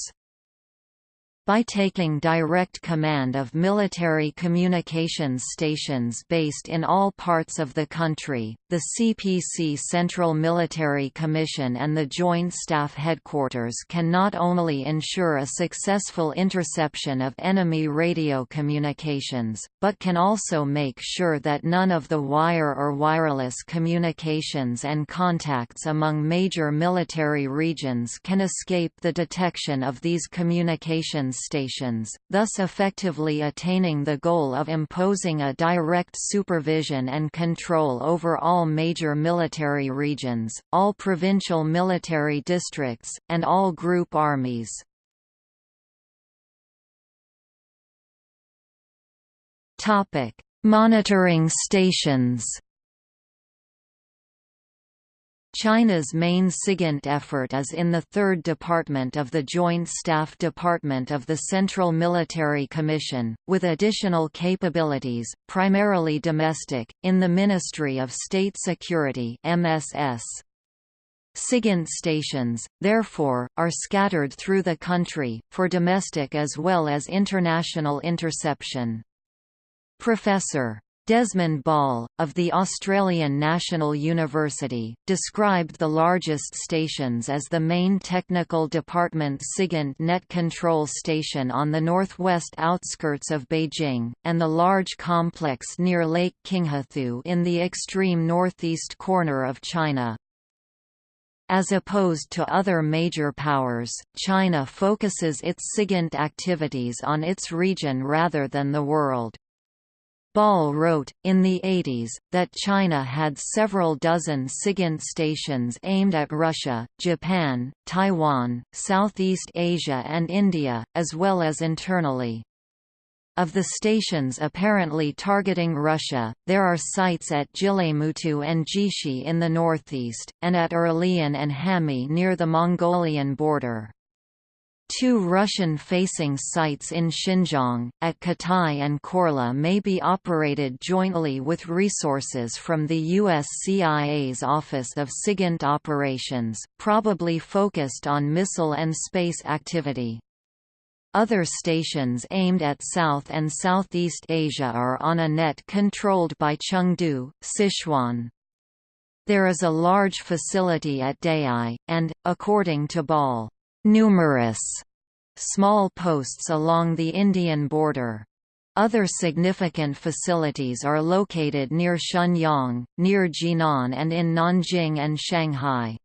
By taking direct command of military communications stations based in all parts of the country, the CPC Central Military Commission and the Joint Staff Headquarters can not only ensure a successful interception of enemy radio communications, but can also make sure that none of the wire or wireless communications and contacts among major military regions can escape the detection of these communications stations, thus effectively attaining the goal of imposing a direct supervision and control over all major military regions, all provincial military districts, and all group armies. Monitoring stations China's main SIGINT effort is in the Third Department of the Joint Staff Department of the Central Military Commission, with additional capabilities, primarily domestic, in the Ministry of State Security MSS. SIGINT stations, therefore, are scattered through the country, for domestic as well as international interception. Professor Desmond Ball, of the Australian National University, described the largest stations as the main technical department SIGINT net control station on the northwest outskirts of Beijing, and the large complex near Lake Qinghethu in the extreme northeast corner of China. As opposed to other major powers, China focuses its SIGINT activities on its region rather than the world. Ball wrote, in the 80s, that China had several dozen SIGINT stations aimed at Russia, Japan, Taiwan, Southeast Asia and India, as well as internally. Of the stations apparently targeting Russia, there are sites at Jilemutu and Jixi in the northeast, and at Erlian and Hami near the Mongolian border. Two Russian-facing sites in Xinjiang, at Katai and Korla may be operated jointly with resources from the U.S. CIA's Office of SIGINT Operations, probably focused on missile and space activity. Other stations aimed at South and Southeast Asia are on a net controlled by Chengdu, Sichuan. There is a large facility at Dayi, and, according to Ball, numerous small posts along the Indian border. Other significant facilities are located near Shenyang, near Jinan and in Nanjing and Shanghai.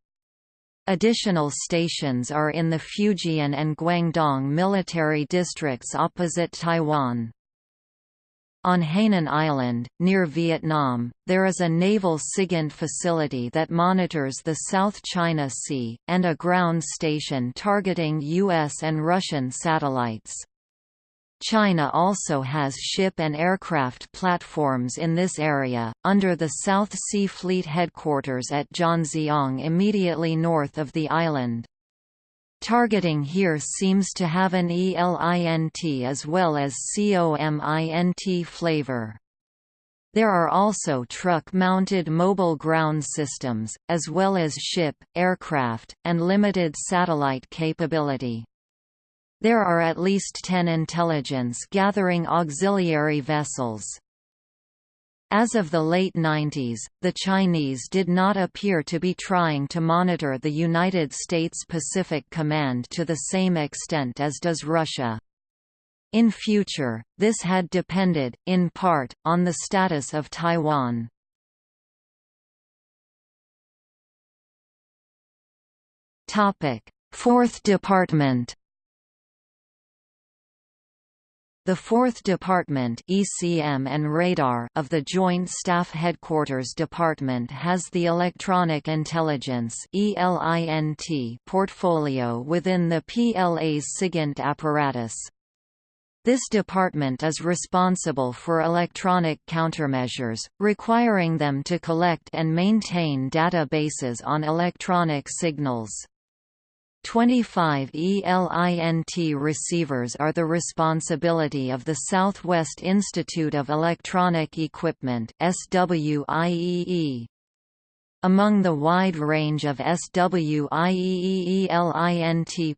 Additional stations are in the Fujian and Guangdong military districts opposite Taiwan. On Hainan Island, near Vietnam, there is a naval SIGINT facility that monitors the South China Sea, and a ground station targeting U.S. and Russian satellites. China also has ship and aircraft platforms in this area, under the South Sea Fleet headquarters at Zhanjiang immediately north of the island. Targeting here seems to have an ELINT as well as COMINT flavor. There are also truck-mounted mobile ground systems, as well as ship, aircraft, and limited satellite capability. There are at least 10 intelligence-gathering auxiliary vessels. As of the late 90s, the Chinese did not appear to be trying to monitor the United States Pacific Command to the same extent as does Russia. In future, this had depended, in part, on the status of Taiwan. Fourth Department The 4th Department ECM and Radar of the Joint Staff Headquarters Department has the Electronic Intelligence portfolio within the PLA's SIGINT apparatus. This department is responsible for electronic countermeasures, requiring them to collect and maintain databases on electronic signals. 25 ELINT receivers are the responsibility of the Southwest Institute of Electronic Equipment SWIEE. Among the wide range of SWIEE-ELINT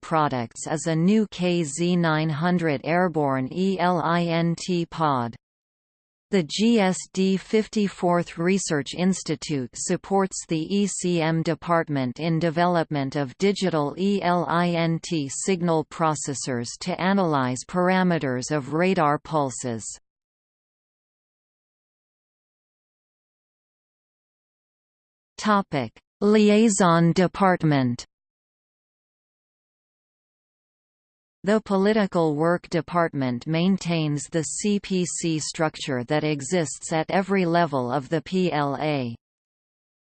products is a new KZ900 airborne ELINT pod. The GSD 54th Research Institute supports the ECM department in development of digital ELINT signal processors to analyze parameters of radar pulses. Liaison department The Political Work Department maintains the CPC structure that exists at every level of the PLA.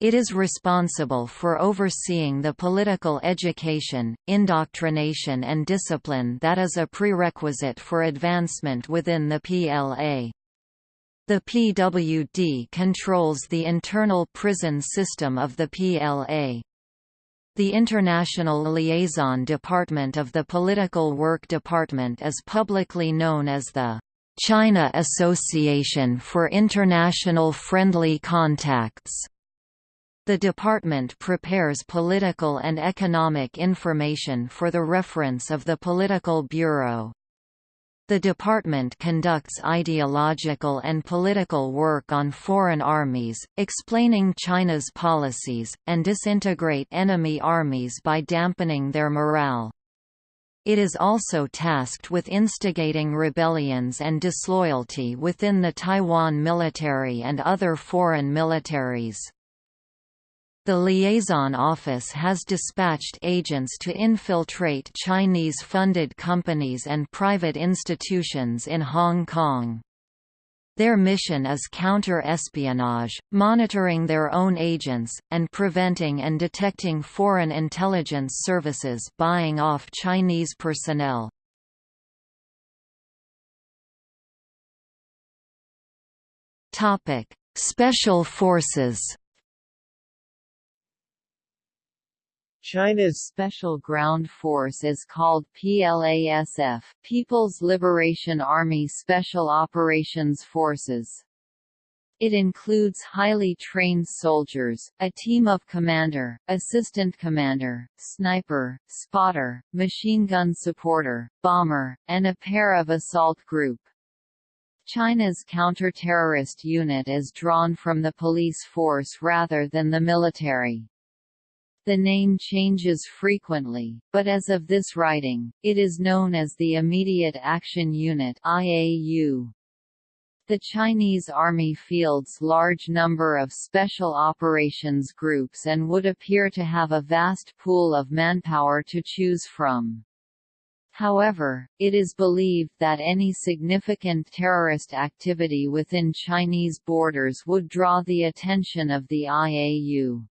It is responsible for overseeing the political education, indoctrination and discipline that is a prerequisite for advancement within the PLA. The PWD controls the internal prison system of the PLA. The International Liaison Department of the Political Work Department is publicly known as the China Association for International Friendly Contacts. The department prepares political and economic information for the reference of the Political Bureau. The department conducts ideological and political work on foreign armies, explaining China's policies, and disintegrate enemy armies by dampening their morale. It is also tasked with instigating rebellions and disloyalty within the Taiwan military and other foreign militaries. The liaison office has dispatched agents to infiltrate Chinese-funded companies and private institutions in Hong Kong. Their mission is counter-espionage, monitoring their own agents, and preventing and detecting foreign intelligence services buying off Chinese personnel. Special forces China's Special Ground Force is called PLASF People's Liberation Army Special Operations Forces. It includes highly trained soldiers, a team of commander, assistant commander, sniper, spotter, machine gun supporter, bomber, and a pair of assault group. China's counter-terrorist unit is drawn from the police force rather than the military. The name changes frequently, but as of this writing, it is known as the Immediate Action Unit IAU. The Chinese Army fields large number of special operations groups and would appear to have a vast pool of manpower to choose from. However, it is believed that any significant terrorist activity within Chinese borders would draw the attention of the IAU.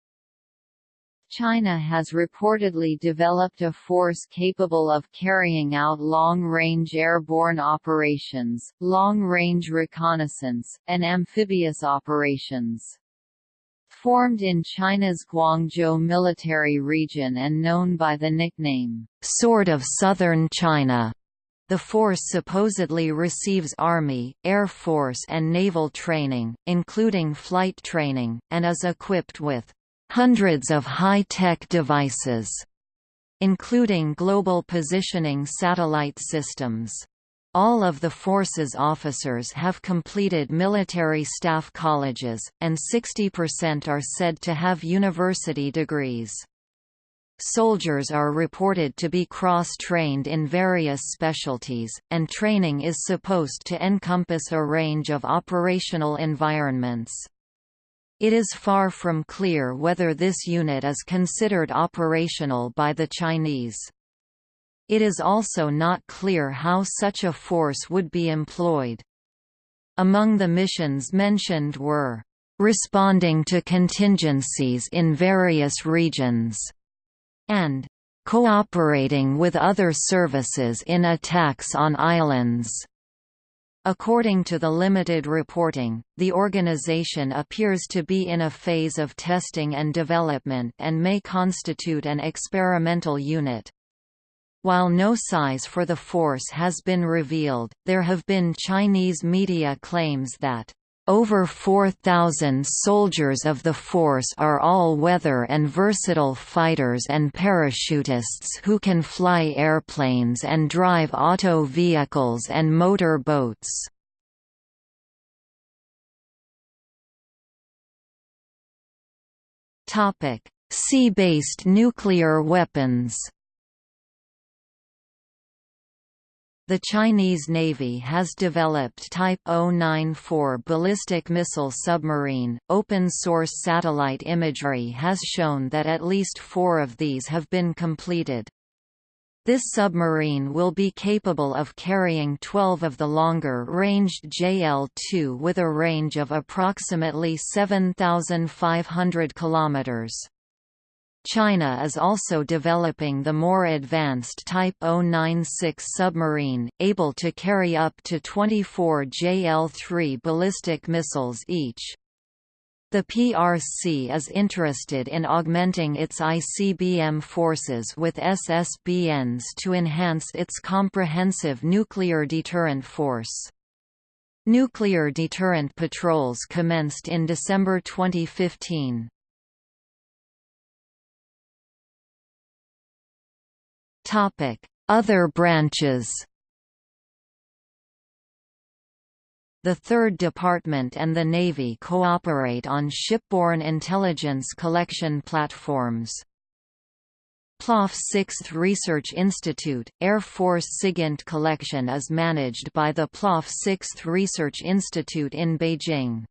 China has reportedly developed a force capable of carrying out long-range airborne operations, long-range reconnaissance, and amphibious operations. Formed in China's Guangzhou military region and known by the nickname, Sword of Southern China, the force supposedly receives Army, Air Force and naval training, including flight training, and is equipped with hundreds of high-tech devices, including global positioning satellite systems. All of the force's officers have completed military staff colleges, and 60% are said to have university degrees. Soldiers are reported to be cross-trained in various specialties, and training is supposed to encompass a range of operational environments. It is far from clear whether this unit is considered operational by the Chinese. It is also not clear how such a force would be employed. Among the missions mentioned were, "...responding to contingencies in various regions", and "...cooperating with other services in attacks on islands." According to the limited reporting, the organization appears to be in a phase of testing and development and may constitute an experimental unit. While no size for the force has been revealed, there have been Chinese media claims that over 4,000 soldiers of the force are all-weather and versatile fighters and parachutists who can fly airplanes and drive auto vehicles and motor boats. Sea-based nuclear weapons The Chinese Navy has developed Type 094 ballistic missile submarine. Open source satellite imagery has shown that at least four of these have been completed. This submarine will be capable of carrying 12 of the longer-ranged JL-2 with a range of approximately 7,500 kilometers. China is also developing the more advanced Type 096 submarine, able to carry up to 24 JL-3 ballistic missiles each. The PRC is interested in augmenting its ICBM forces with SSBNs to enhance its comprehensive nuclear deterrent force. Nuclear deterrent patrols commenced in December 2015. Other branches The Third Department and the Navy cooperate on shipborne intelligence collection platforms. PLAAF 6th Research Institute, Air Force SIGINT collection is managed by the PLAAF 6th Research Institute in Beijing.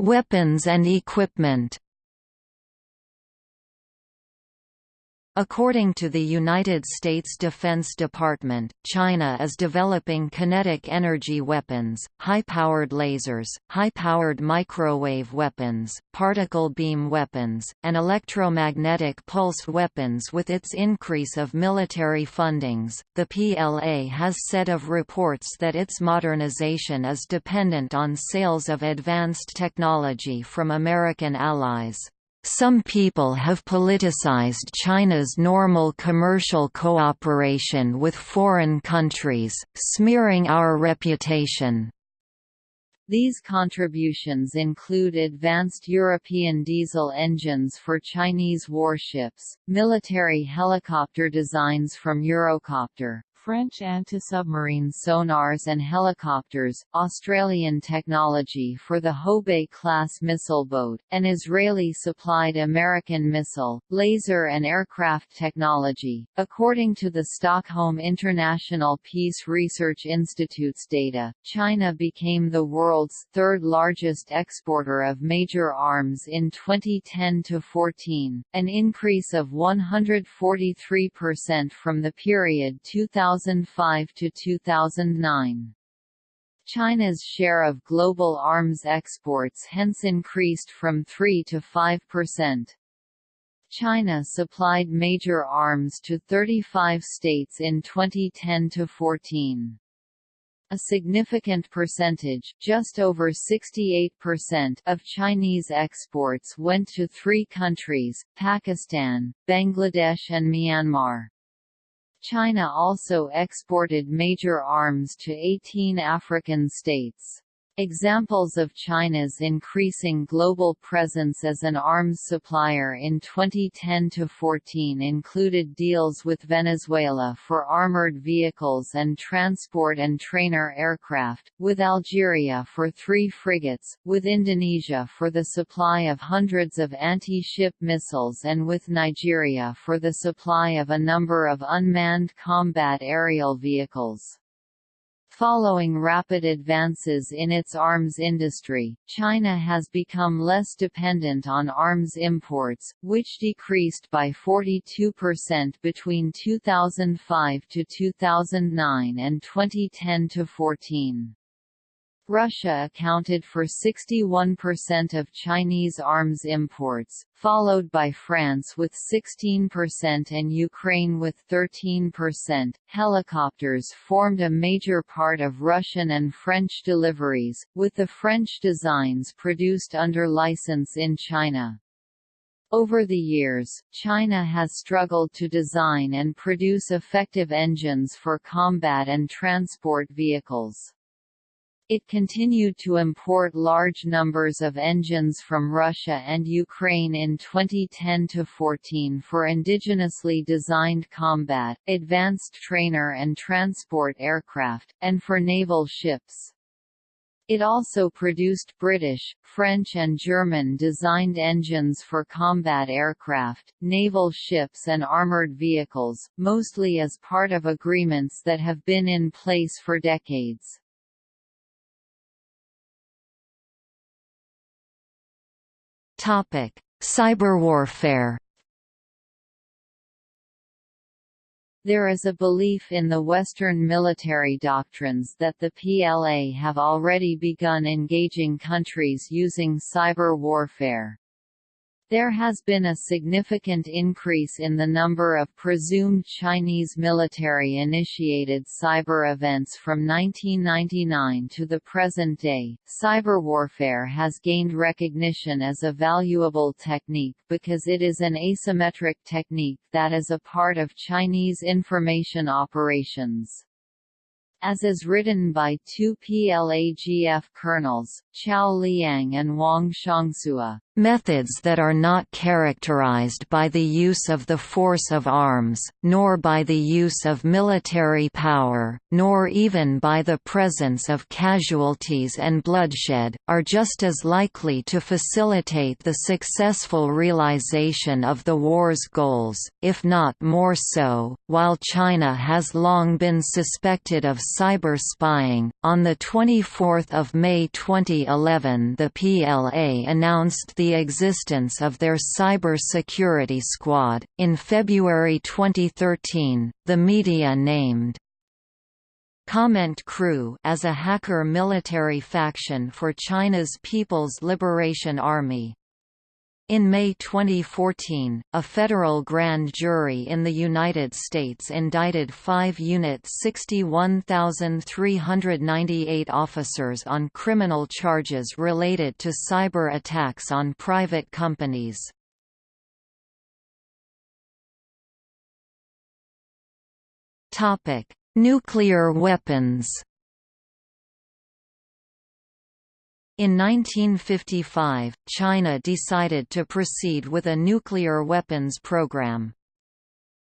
Weapons and equipment According to the United States Defense Department, China is developing kinetic energy weapons, high-powered lasers, high-powered microwave weapons, particle beam weapons, and electromagnetic pulse weapons with its increase of military fundings. The PLA has said of reports that its modernization is dependent on sales of advanced technology from American allies. Some people have politicized China's normal commercial cooperation with foreign countries, smearing our reputation. These contributions include advanced European diesel engines for Chinese warships, military helicopter designs from Eurocopter, French anti-submarine sonars and helicopters, Australian technology for the Houbei-class missile boat, and Israeli-supplied American missile, laser and aircraft technology. According to the Stockholm International Peace Research Institute's data, China became the world's third largest exporter of major arms in 2010-14, an increase of 143% from the period 2000 2005 to 2009. China's share of global arms exports hence increased from 3 to 5 percent. China supplied major arms to 35 states in 2010 to 14. A significant percentage just over 68% of Chinese exports went to three countries, Pakistan, Bangladesh and Myanmar. China also exported major arms to 18 African states. Examples of China's increasing global presence as an arms supplier in 2010–14 included deals with Venezuela for armored vehicles and transport and trainer aircraft, with Algeria for three frigates, with Indonesia for the supply of hundreds of anti-ship missiles and with Nigeria for the supply of a number of unmanned combat aerial vehicles. Following rapid advances in its arms industry, China has become less dependent on arms imports, which decreased by 42% between 2005 to 2009 and 2010 to 14. Russia accounted for 61% of Chinese arms imports, followed by France with 16% and Ukraine with 13%. Helicopters formed a major part of Russian and French deliveries, with the French designs produced under license in China. Over the years, China has struggled to design and produce effective engines for combat and transport vehicles. It continued to import large numbers of engines from Russia and Ukraine in 2010–14 for indigenously designed combat, advanced trainer and transport aircraft, and for naval ships. It also produced British, French and German-designed engines for combat aircraft, naval ships and armoured vehicles, mostly as part of agreements that have been in place for decades. Topic: Cyberwarfare. There is a belief in the Western military doctrines that the PLA have already begun engaging countries using cyber warfare. There has been a significant increase in the number of presumed Chinese military-initiated cyber events from 1999 to the present day. Cyber warfare has gained recognition as a valuable technique because it is an asymmetric technique that is a part of Chinese information operations as is written by two PLAGF colonels, Qiao Liang and Wang Xiangsui. Methods that are not characterized by the use of the force of arms, nor by the use of military power, nor even by the presence of casualties and bloodshed, are just as likely to facilitate the successful realization of the war's goals, if not more so. While China has long been suspected of cyber spying, on 24 May 2011 the PLA announced the existence of their cyber security squad. In February 2013, the media named Comment Crew as a hacker military faction for China's People's Liberation Army. In May 2014, a federal grand jury in the United States indicted five Unit 61,398 officers on criminal charges related to cyber attacks on private companies. Nuclear weapons In 1955, China decided to proceed with a nuclear weapons program.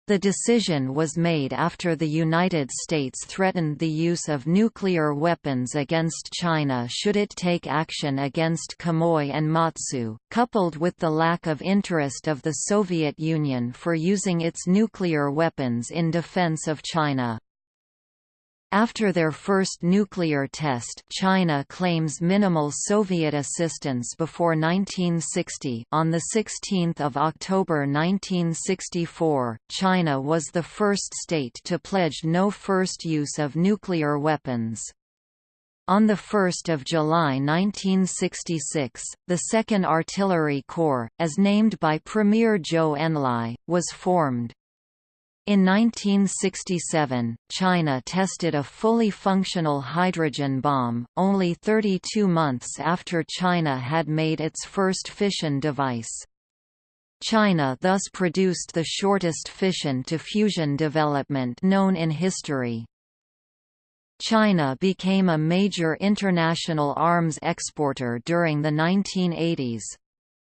The decision was made after the United States threatened the use of nuclear weapons against China should it take action against Quemoy and Matsu, coupled with the lack of interest of the Soviet Union for using its nuclear weapons in defense of China. After their first nuclear test China claims minimal Soviet assistance before 1960 on 16 October 1964, China was the first state to pledge no first use of nuclear weapons. On 1 July 1966, the 2nd Artillery Corps, as named by Premier Zhou Enlai, was formed. In 1967, China tested a fully functional hydrogen bomb, only 32 months after China had made its first fission device. China thus produced the shortest fission-to-fusion development known in history. China became a major international arms exporter during the 1980s.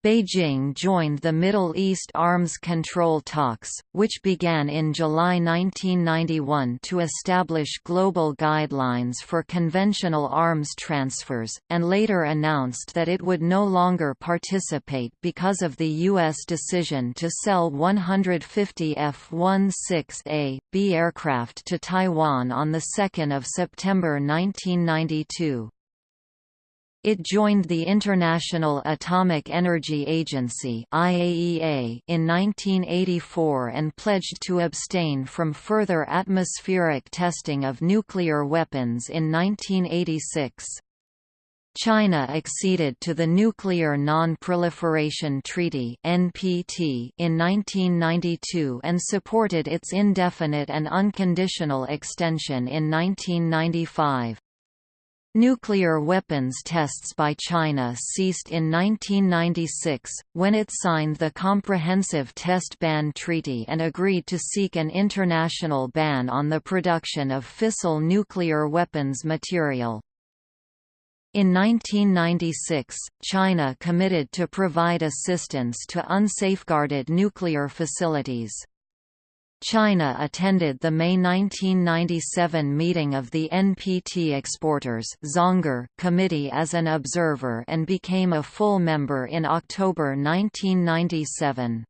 Beijing joined the Middle East arms control talks, which began in July 1991 to establish global guidelines for conventional arms transfers, and later announced that it would no longer participate because of the U.S. decision to sell 150 F-16A, B aircraft to Taiwan on 2 September 1992. It joined the International Atomic Energy Agency (IAEA) in 1984 and pledged to abstain from further atmospheric testing of nuclear weapons in 1986. China acceded to the Nuclear Non-Proliferation Treaty (NPT) in 1992 and supported its indefinite and unconditional extension in 1995. Nuclear weapons tests by China ceased in 1996, when it signed the Comprehensive Test Ban Treaty and agreed to seek an international ban on the production of fissile nuclear weapons material. In 1996, China committed to provide assistance to unsafeguarded nuclear facilities. China attended the May 1997 meeting of the NPT Exporters Zangger Committee as an observer and became a full member in October 1997.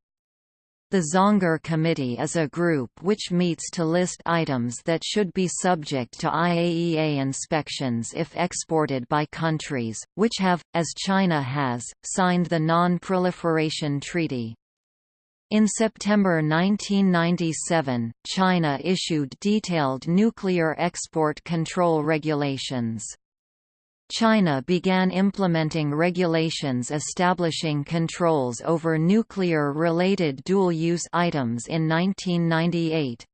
The Zangger Committee is a group which meets to list items that should be subject to IAEA inspections if exported by countries, which have, as China has, signed the Non-Proliferation Treaty. In September 1997, China issued detailed nuclear export control regulations. China began implementing regulations establishing controls over nuclear-related dual-use items in 1998.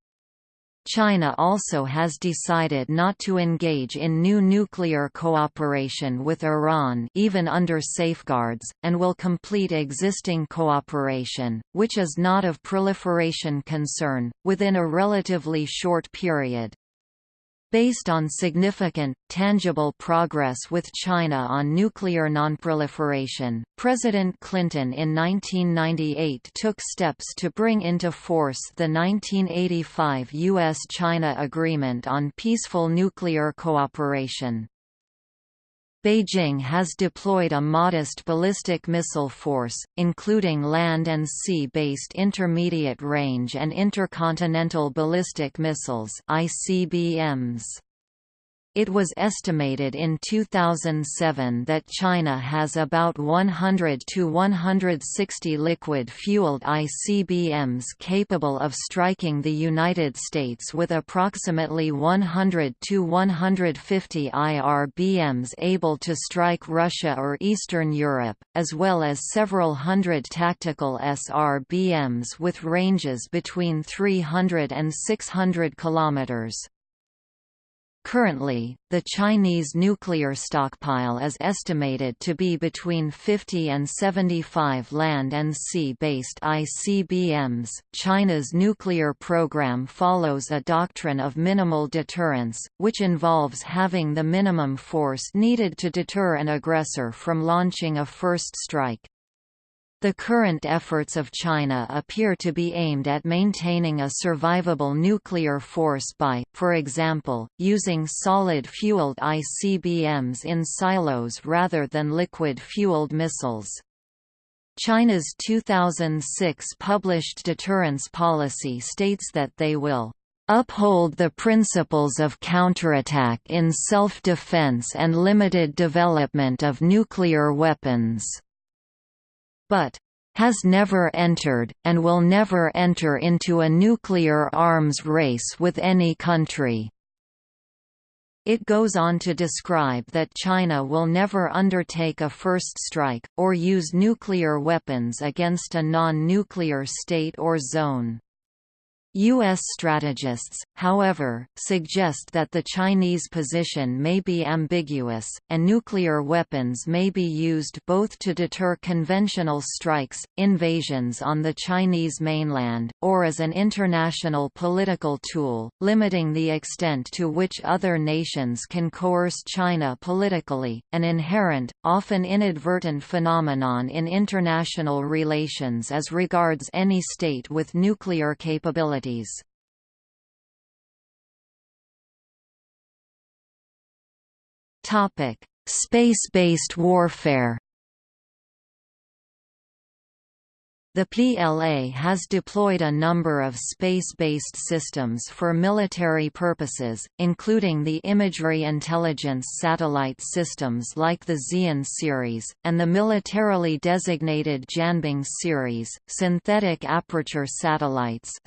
China also has decided not to engage in new nuclear cooperation with Iran even under safeguards, and will complete existing cooperation, which is not of proliferation concern, within a relatively short period. Based on significant, tangible progress with China on nuclear nonproliferation, President Clinton in 1998 took steps to bring into force the 1985 U.S.-China Agreement on Peaceful Nuclear Cooperation. Beijing has deployed a modest ballistic missile force, including land and sea-based intermediate range and intercontinental ballistic missiles ICBMs. It was estimated in 2007 that China has about 100 to 160 liquid-fueled ICBMs capable of striking the United States with approximately 100 to 150 IRBMs able to strike Russia or Eastern Europe, as well as several hundred tactical SRBMs with ranges between 300 and 600 kilometers. Currently, the Chinese nuclear stockpile is estimated to be between 50 and 75 land and sea-based ICBMs. China's nuclear program follows a doctrine of minimal deterrence, which involves having the minimum force needed to deter an aggressor from launching a first strike. The current efforts of China appear to be aimed at maintaining a survivable nuclear force by, for example, using solid-fueled ICBMs in silos rather than liquid-fueled missiles. China's 2006 published deterrence policy states that they will uphold the principles of counterattack in self-defense and limited development of nuclear weapons but has never entered, and will never enter into a nuclear arms race with any country. It goes on to describe that China will never undertake a first strike, or use nuclear weapons against a non-nuclear state or zone. U.S. strategists, however, suggest that the Chinese position may be ambiguous, and nuclear weapons may be used both to deter conventional strikes, invasions on the Chinese mainland, or as an international political tool, limiting the extent to which other nations can coerce China politically, an inherent, often inadvertent phenomenon in international relations as regards any state with nuclear capability capabilities. Space-based warfare The PLA has deployed a number of space-based systems for military purposes, including the imagery intelligence satellite systems like the Xian series, and the militarily designated Jianbing series, synthetic aperture satellites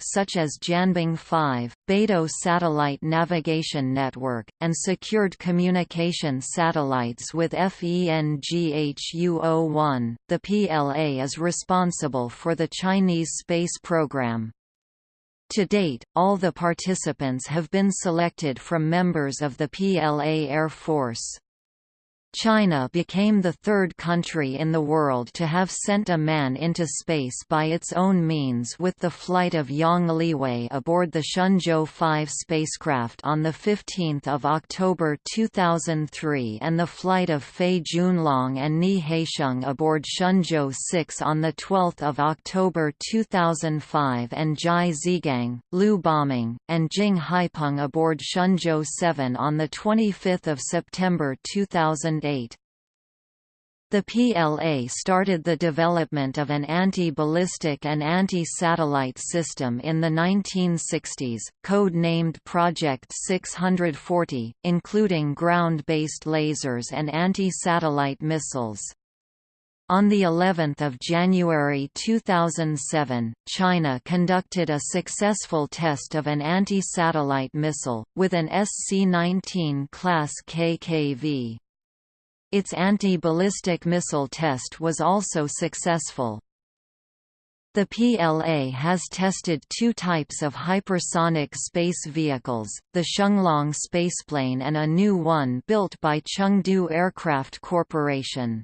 such as Jianbing 5, Beidou Satellite Navigation Network, and secured communication satellites with FENGHUO-01. The PLA is responsible responsible for the Chinese space program. To date, all the participants have been selected from members of the PLA Air Force. China became the third country in the world to have sent a man into space by its own means with the flight of Yang Liwei aboard the Shenzhou 5 spacecraft on 15 October 2003 and the flight of Fei Junlong and Nie Haisheng aboard Shenzhou 6 on 12 October 2005 and Zhai Zhigang, Liu Boming, and Jing Haipeng aboard Shenzhou 7 on 25 September 2000 the PLA started the development of an anti-ballistic and anti-satellite system in the 1960s, code-named Project 640, including ground-based lasers and anti-satellite missiles. On the 11th of January 2007, China conducted a successful test of an anti-satellite missile with an SC-19 class KKV. Its anti-ballistic missile test was also successful. The PLA has tested two types of hypersonic space vehicles, the Shenglong spaceplane and a new one built by Chengdu Aircraft Corporation.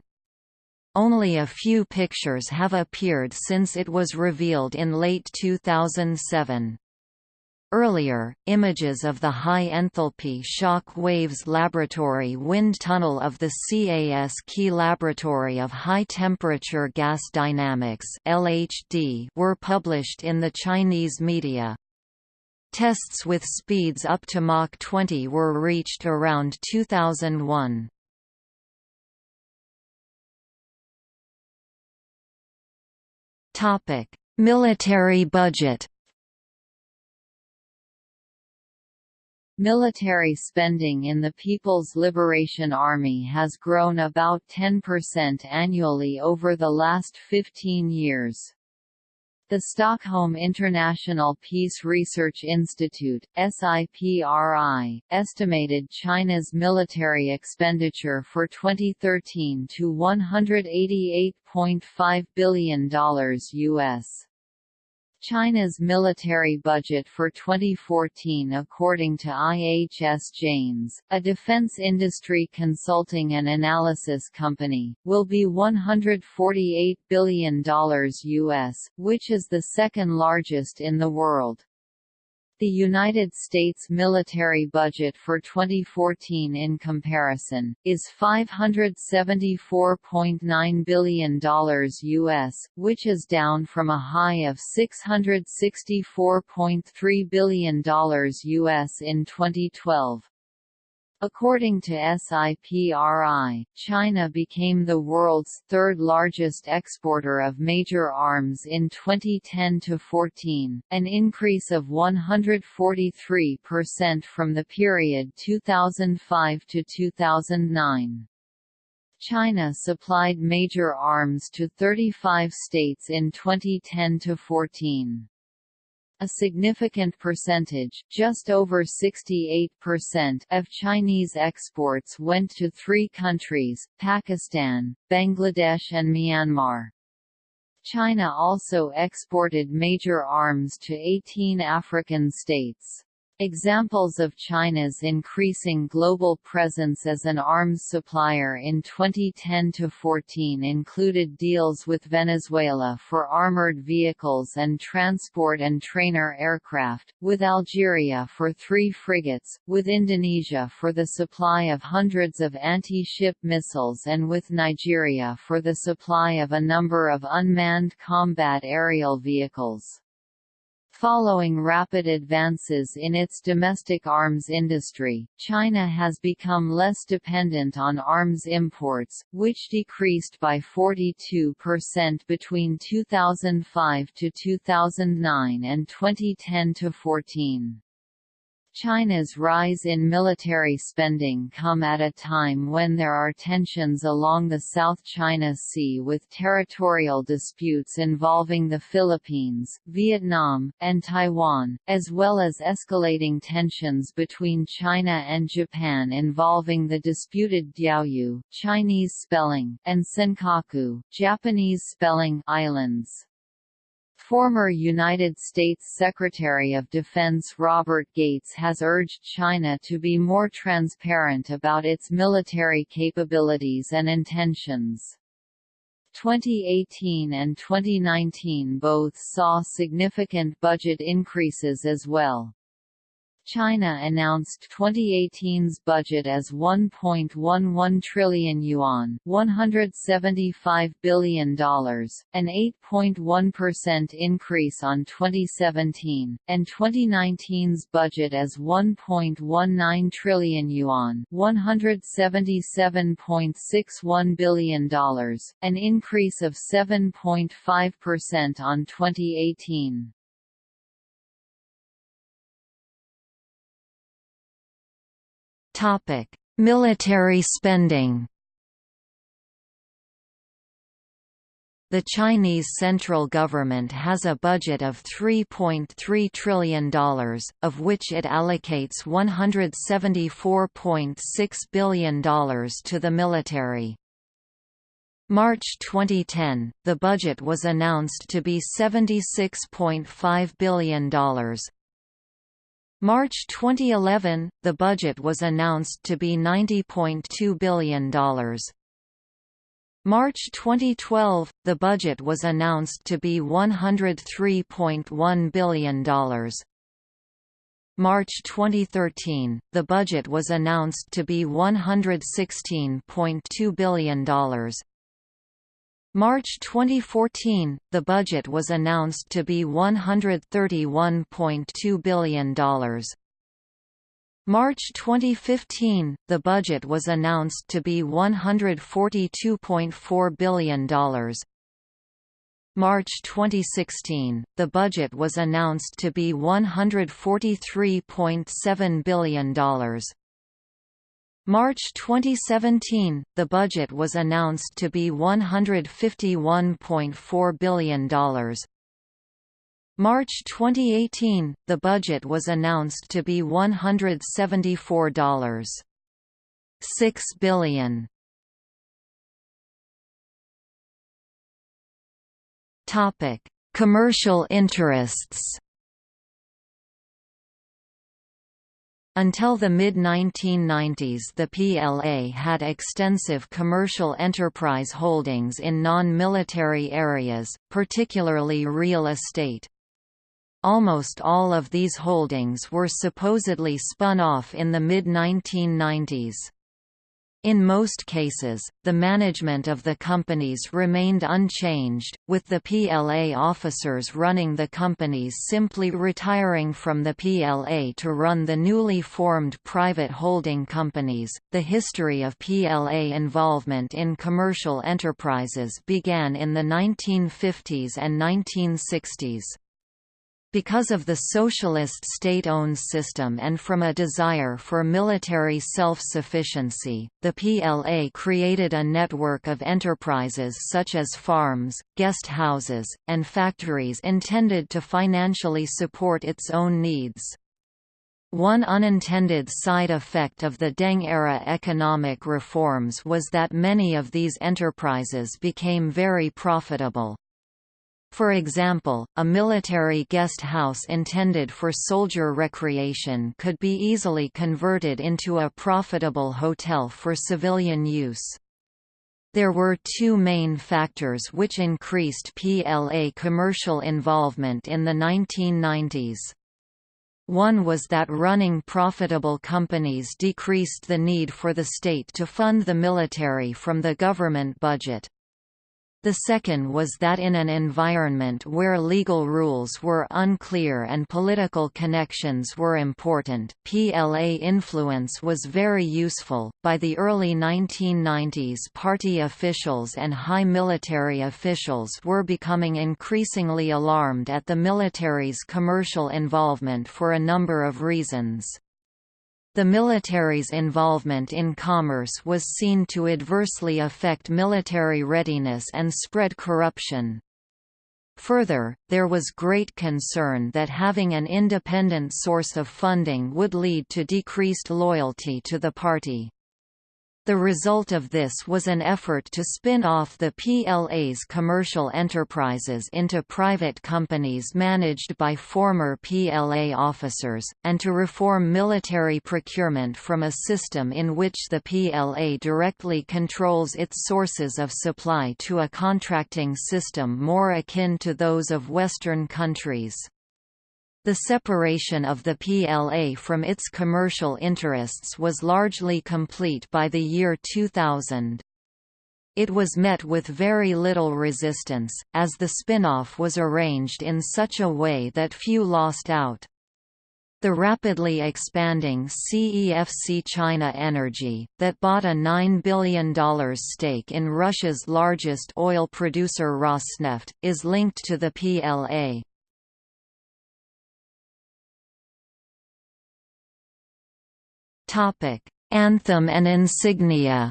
Only a few pictures have appeared since it was revealed in late 2007. Earlier, images of the high-enthalpy shock waves laboratory wind tunnel of the CAS Key Laboratory of High-Temperature Gas Dynamics were published in the Chinese media. Tests with speeds up to Mach 20 were reached around 2001. Topic: Military budget. Military spending in the People's Liberation Army has grown about 10% annually over the last 15 years. The Stockholm International Peace Research Institute SIPRI, estimated China's military expenditure for 2013 to $188.5 billion US. China's military budget for 2014 according to IHS Janes, a defense industry consulting and analysis company, will be $148 billion US, which is the second largest in the world. The United States military budget for 2014 in comparison, is $574.9 billion US, which is down from a high of $664.3 billion US in 2012. According to SIPRI, China became the world's third largest exporter of major arms in 2010–14, an increase of 143% from the period 2005–2009. China supplied major arms to 35 states in 2010–14. A significant percentage just over 68% of Chinese exports went to three countries, Pakistan, Bangladesh and Myanmar. China also exported major arms to 18 African states. Examples of China's increasing global presence as an arms supplier in 2010–14 included deals with Venezuela for armored vehicles and transport and trainer aircraft, with Algeria for three frigates, with Indonesia for the supply of hundreds of anti-ship missiles and with Nigeria for the supply of a number of unmanned combat aerial vehicles. Following rapid advances in its domestic arms industry, China has become less dependent on arms imports, which decreased by 42% between 2005 to 2009 and 2010 to 14. China's rise in military spending come at a time when there are tensions along the South China Sea with territorial disputes involving the Philippines, Vietnam, and Taiwan, as well as escalating tensions between China and Japan involving the disputed Diaoyu Chinese spelling and Senkaku Japanese spelling islands. Former United States Secretary of Defense Robert Gates has urged China to be more transparent about its military capabilities and intentions. 2018 and 2019 both saw significant budget increases as well. China announced 2018's budget as 1.11 trillion yuan, $175 billion, an 8.1% increase on 2017, and 2019's budget as 1.19 trillion yuan, $177.61 billion, an increase of 7.5% on 2018. Topic: Military spending. The Chinese central government has a budget of $3.3 trillion, of which it allocates $174.6 billion to the military. March 2010, the budget was announced to be $76.5 billion, March 2011, the budget was announced to be $90.2 billion. March 2012, the budget was announced to be $103.1 billion. March 2013, the budget was announced to be $116.2 billion. March 2014, the budget was announced to be $131.2 billion. March 2015, the budget was announced to be $142.4 billion. March 2016, the budget was announced to be $143.7 billion. March 2017, the budget was announced to be $151.4 billion. March 2018, the budget was announced to be $174.6 billion. Topic: Commercial interests. Until the mid-1990s the PLA had extensive commercial enterprise holdings in non-military areas, particularly real estate. Almost all of these holdings were supposedly spun off in the mid-1990s. In most cases, the management of the companies remained unchanged, with the PLA officers running the companies simply retiring from the PLA to run the newly formed private holding companies. The history of PLA involvement in commercial enterprises began in the 1950s and 1960s. Because of the socialist state-owned system and from a desire for military self-sufficiency, the PLA created a network of enterprises such as farms, guest houses, and factories intended to financially support its own needs. One unintended side effect of the Deng-era economic reforms was that many of these enterprises became very profitable. For example, a military guest house intended for soldier recreation could be easily converted into a profitable hotel for civilian use. There were two main factors which increased PLA commercial involvement in the 1990s. One was that running profitable companies decreased the need for the state to fund the military from the government budget. The second was that in an environment where legal rules were unclear and political connections were important, PLA influence was very useful. By the early 1990s, party officials and high military officials were becoming increasingly alarmed at the military's commercial involvement for a number of reasons. The military's involvement in commerce was seen to adversely affect military readiness and spread corruption. Further, there was great concern that having an independent source of funding would lead to decreased loyalty to the party. The result of this was an effort to spin off the PLA's commercial enterprises into private companies managed by former PLA officers, and to reform military procurement from a system in which the PLA directly controls its sources of supply to a contracting system more akin to those of Western countries. The separation of the PLA from its commercial interests was largely complete by the year 2000. It was met with very little resistance, as the spin-off was arranged in such a way that few lost out. The rapidly expanding CEFC China Energy, that bought a $9 billion stake in Russia's largest oil producer Rosneft, is linked to the PLA. Anthem and insignia.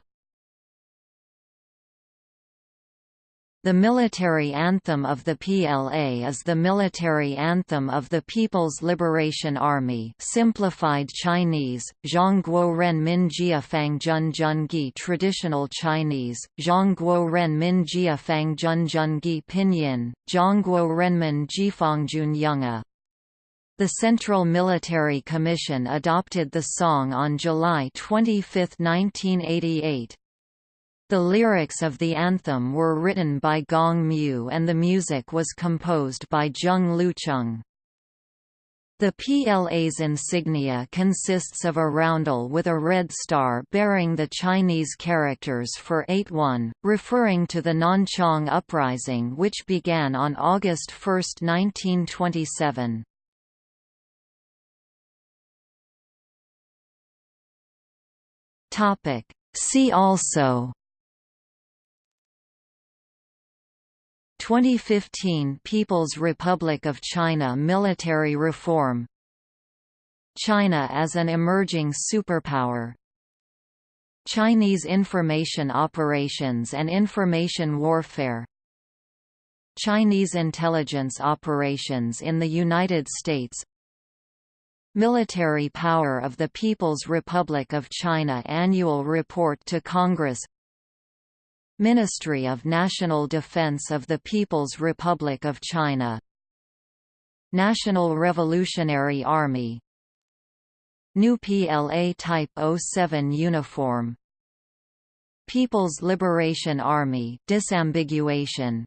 The military anthem of the PLA is the military anthem of the People's Liberation Army simplified Chinese, Zhongguo Ren Min Jia Fang Jun Jun Gi Traditional Chinese, Zhongguo Ren Min Jia Fang Jun Jun Gi Pinyin, Zhongguo Renmin Jiefang Jun Yunga the Central Military Commission adopted the song on July 25, 1988. The lyrics of the anthem were written by Gong Mu and the music was composed by Zheng Lucheng. The PLA's insignia consists of a roundel with a red star bearing the Chinese characters for 8-1, referring to the Nanchang Uprising which began on August 1, 1927. Topic. See also 2015 People's Republic of China military reform China as an emerging superpower Chinese information operations and information warfare Chinese intelligence operations in the United States Military Power of the People's Republic of China Annual Report to Congress. Ministry of National Defense of the People's Republic of China. National Revolutionary Army. New PLA Type 07 uniform. People's Liberation Army disambiguation.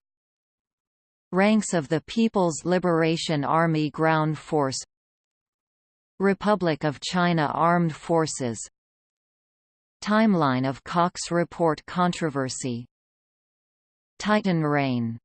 Ranks of the People's Liberation Army Ground Force Republic of China Armed Forces. Timeline of Cox Report controversy. Titan Rain